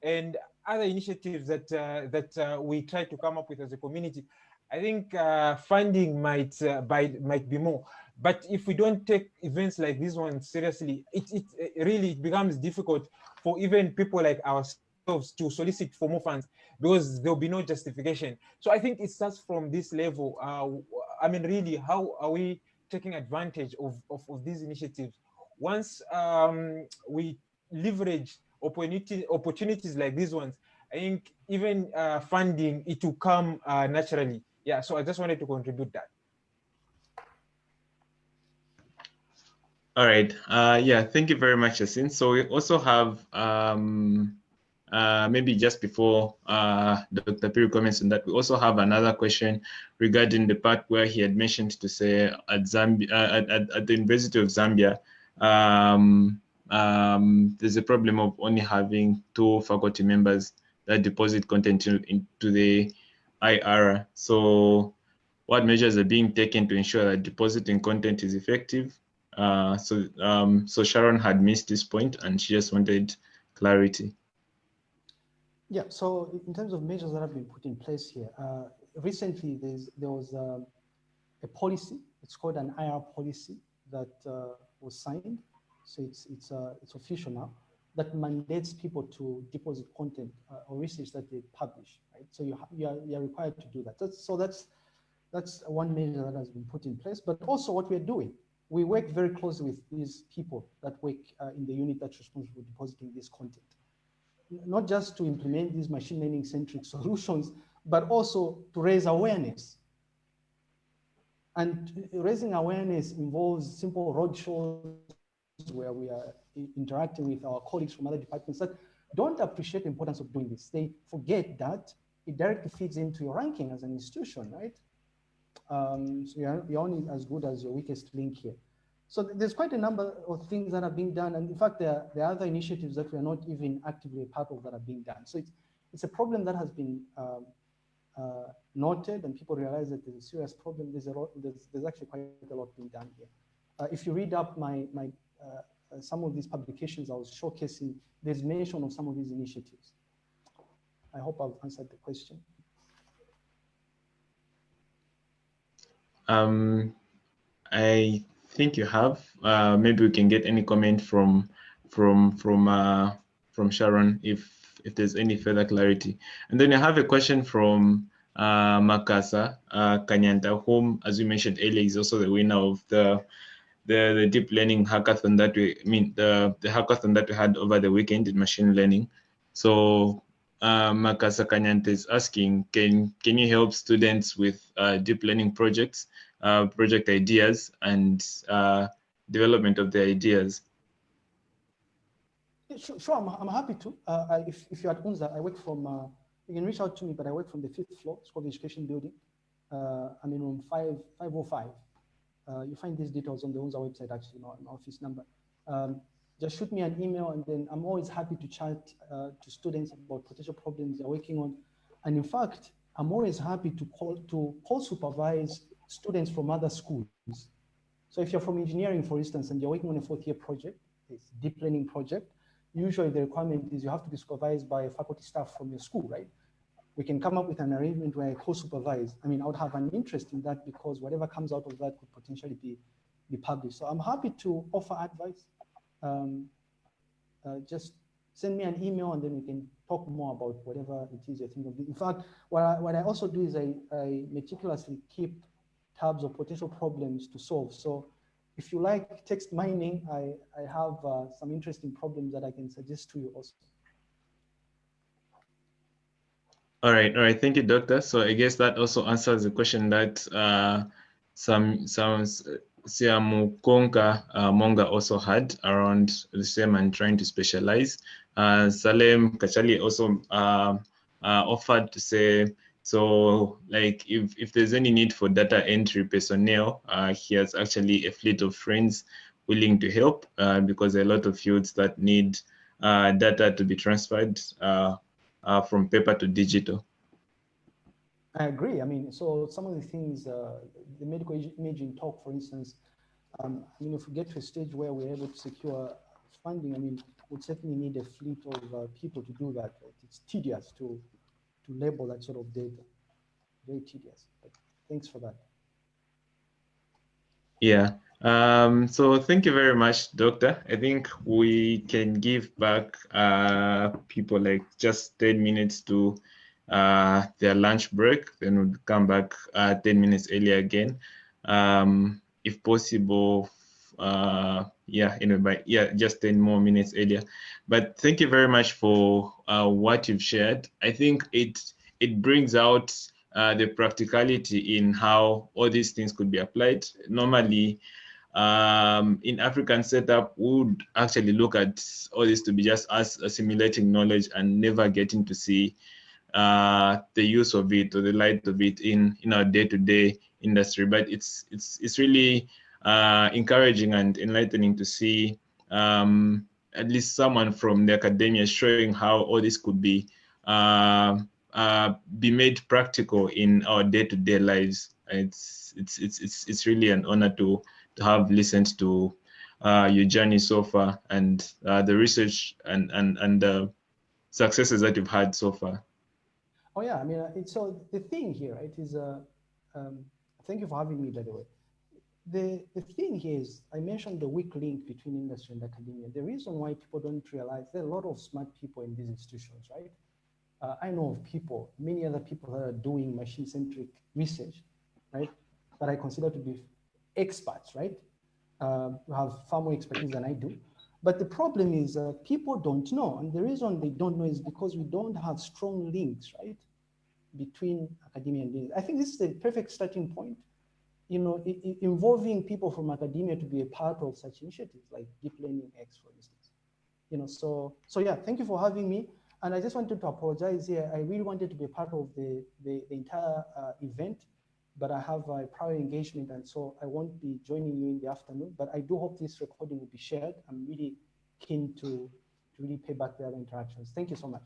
and other initiatives that uh, that uh, we try to come up with as a community. I think uh, funding might by, might be more, but if we don't take events like this one seriously, it, it, it really becomes difficult for even people like ourselves to solicit for more funds because there'll be no justification. So I think it starts from this level. I mean, really, how are we taking advantage of, of, of these initiatives. Once um, we leverage opportunity, opportunities like these ones, I think even uh, funding, it will come uh, naturally. Yeah, so I just wanted to contribute that. All right. Uh, yeah, thank you very much, Yasin. So we also have um, uh, maybe just before uh, Dr. Phiri comments on that, we also have another question regarding the part where he had mentioned to say at Zambia, uh, at, at, the University of Zambia, um, um, there's a problem of only having two faculty members that deposit content into the IR. So what measures are being taken to ensure that depositing content is effective? Uh, so, um, so Sharon had missed this point and she just wanted clarity. Yeah, so in terms of measures that have been put in place here, uh, recently there was uh, a policy, it's called an IR policy that uh, was signed. So it's, it's, uh, it's official now that mandates people to deposit content uh, or research that they publish, right? So you, you, are, you are required to do that. That's, so that's, that's one measure that has been put in place, but also what we're doing. We work very closely with these people that work in the unit that's responsible for depositing this content not just to implement these machine learning centric solutions, but also to raise awareness. And raising awareness involves simple roadshows where we are interacting with our colleagues from other departments that don't appreciate the importance of doing this. They forget that it directly feeds into your ranking as an institution, right? Um, so you're, you're only as good as your weakest link here. So there's quite a number of things that are being done. And in fact, there, there are other initiatives that we are not even actively a part of that are being done. So it's, it's a problem that has been um, uh, noted and people realize that there's a serious problem. There's, a lot, there's, there's actually quite a lot being done here. Uh, if you read up my, my, uh, uh some of these publications I was showcasing, there's mention of some of these initiatives. I hope I've answered the question. Um, I think you have. Uh, maybe we can get any comment from from from uh, from Sharon if if there's any further clarity. And then I have a question from uh, Makasa uh, Kanyanta, whom, as you mentioned earlier, is also the winner of the the, the deep learning hackathon that we I mean the the hackathon that we had over the weekend in machine learning. So uh, Makasa Kanyanta is asking, can can you help students with uh, deep learning projects uh, project ideas and uh, development of the ideas? Sure, sure I'm, I'm happy to. Uh, I, if, if you're at UNZA, I work from, uh, you can reach out to me, but I work from the fifth floor, School of Education Building. Uh, I'm in room 5, 505. Uh, you find these details on the UNZA website, actually, my, my office number. Um, just shoot me an email and then I'm always happy to chat to students about potential problems they're working on. And in fact, I'm always happy to call to call supervise students from other schools. So if you're from engineering, for instance, and you're working on a fourth year project, this deep learning project, usually the requirement is you have to be supervised by faculty staff from your school, right? We can come up with an arrangement where I co-supervise. I mean, I would have an interest in that because whatever comes out of that could potentially be, be published. So I'm happy to offer advice. Um, uh, just send me an email and then we can talk more about whatever it is you're thinking of. In fact, what I, what I also do is I, I meticulously keep tabs of potential problems to solve. So if you like text mining, I, I have uh, some interesting problems that I can suggest to you also. All right, all right. Thank you, Doctor. So I guess that also answers the question that uh, some some Siamukonga uh, Monga also had around the same and trying to specialize. Uh, Salem Kachali also uh, uh, offered to say, so like if, if there's any need for data entry personnel, uh, he has actually a fleet of friends willing to help uh, because a lot of fields that need data to be transferred from paper to digital. I agree. I mean, so some of the things, uh, the medical imaging talk, for instance, um, I mean, if we get to a stage where we're able to secure funding, I mean, we'd certainly need a fleet of uh, people to do that. It's tedious to, to label that sort of data. Very tedious. But thanks for that. Yeah. Um, so thank you very much, Doctor. I think we can give back uh, people like just 10 minutes to uh, their lunch break, then we'll come back uh, 10 minutes earlier again. Um, if possible, uh, yeah, anyway, but yeah, just 10 more minutes earlier. But thank you very much for uh, what you've shared. I think it it brings out uh, the practicality in how all these things could be applied. Normally, um, in African setup, we would actually look at all this to be just us assimilating knowledge and never getting to see uh, the use of it or the light of it in in our day-to-day industry. But it's it's it's really uh, encouraging and enlightening to see um, at least someone from the academia showing how all this could be uh, uh, be made practical in our day-to-day lives. It's it's it's it's it's really an honor to to have listened to uh, your journey so far and uh, the research and and and the successes that you've had so far. Oh yeah, I mean, uh, so the thing here, right, is, uh, um, thank you for having me, by the way. The, the thing here is, I mentioned the weak link between industry and academia. The reason why people don't realize there are a lot of smart people in these institutions, right? Uh, I know of people, many other people that are doing machine-centric research, right? That I consider to be experts, right? Uh, who have far more expertise than I do. But the problem is uh, people don't know. And the reason they don't know is because we don't have strong links, right? Between academia and business. I think this is the perfect starting point. You know, involving people from academia to be a part of such initiatives like Deep Learning X, for instance. You know, so, so yeah, thank you for having me. And I just wanted to apologize here. I really wanted to be a part of the, the, the entire uh, event but I have a prior engagement and so I won't be joining you in the afternoon, but I do hope this recording will be shared. I'm really keen to, to really pay back the other interactions. Thank you so much.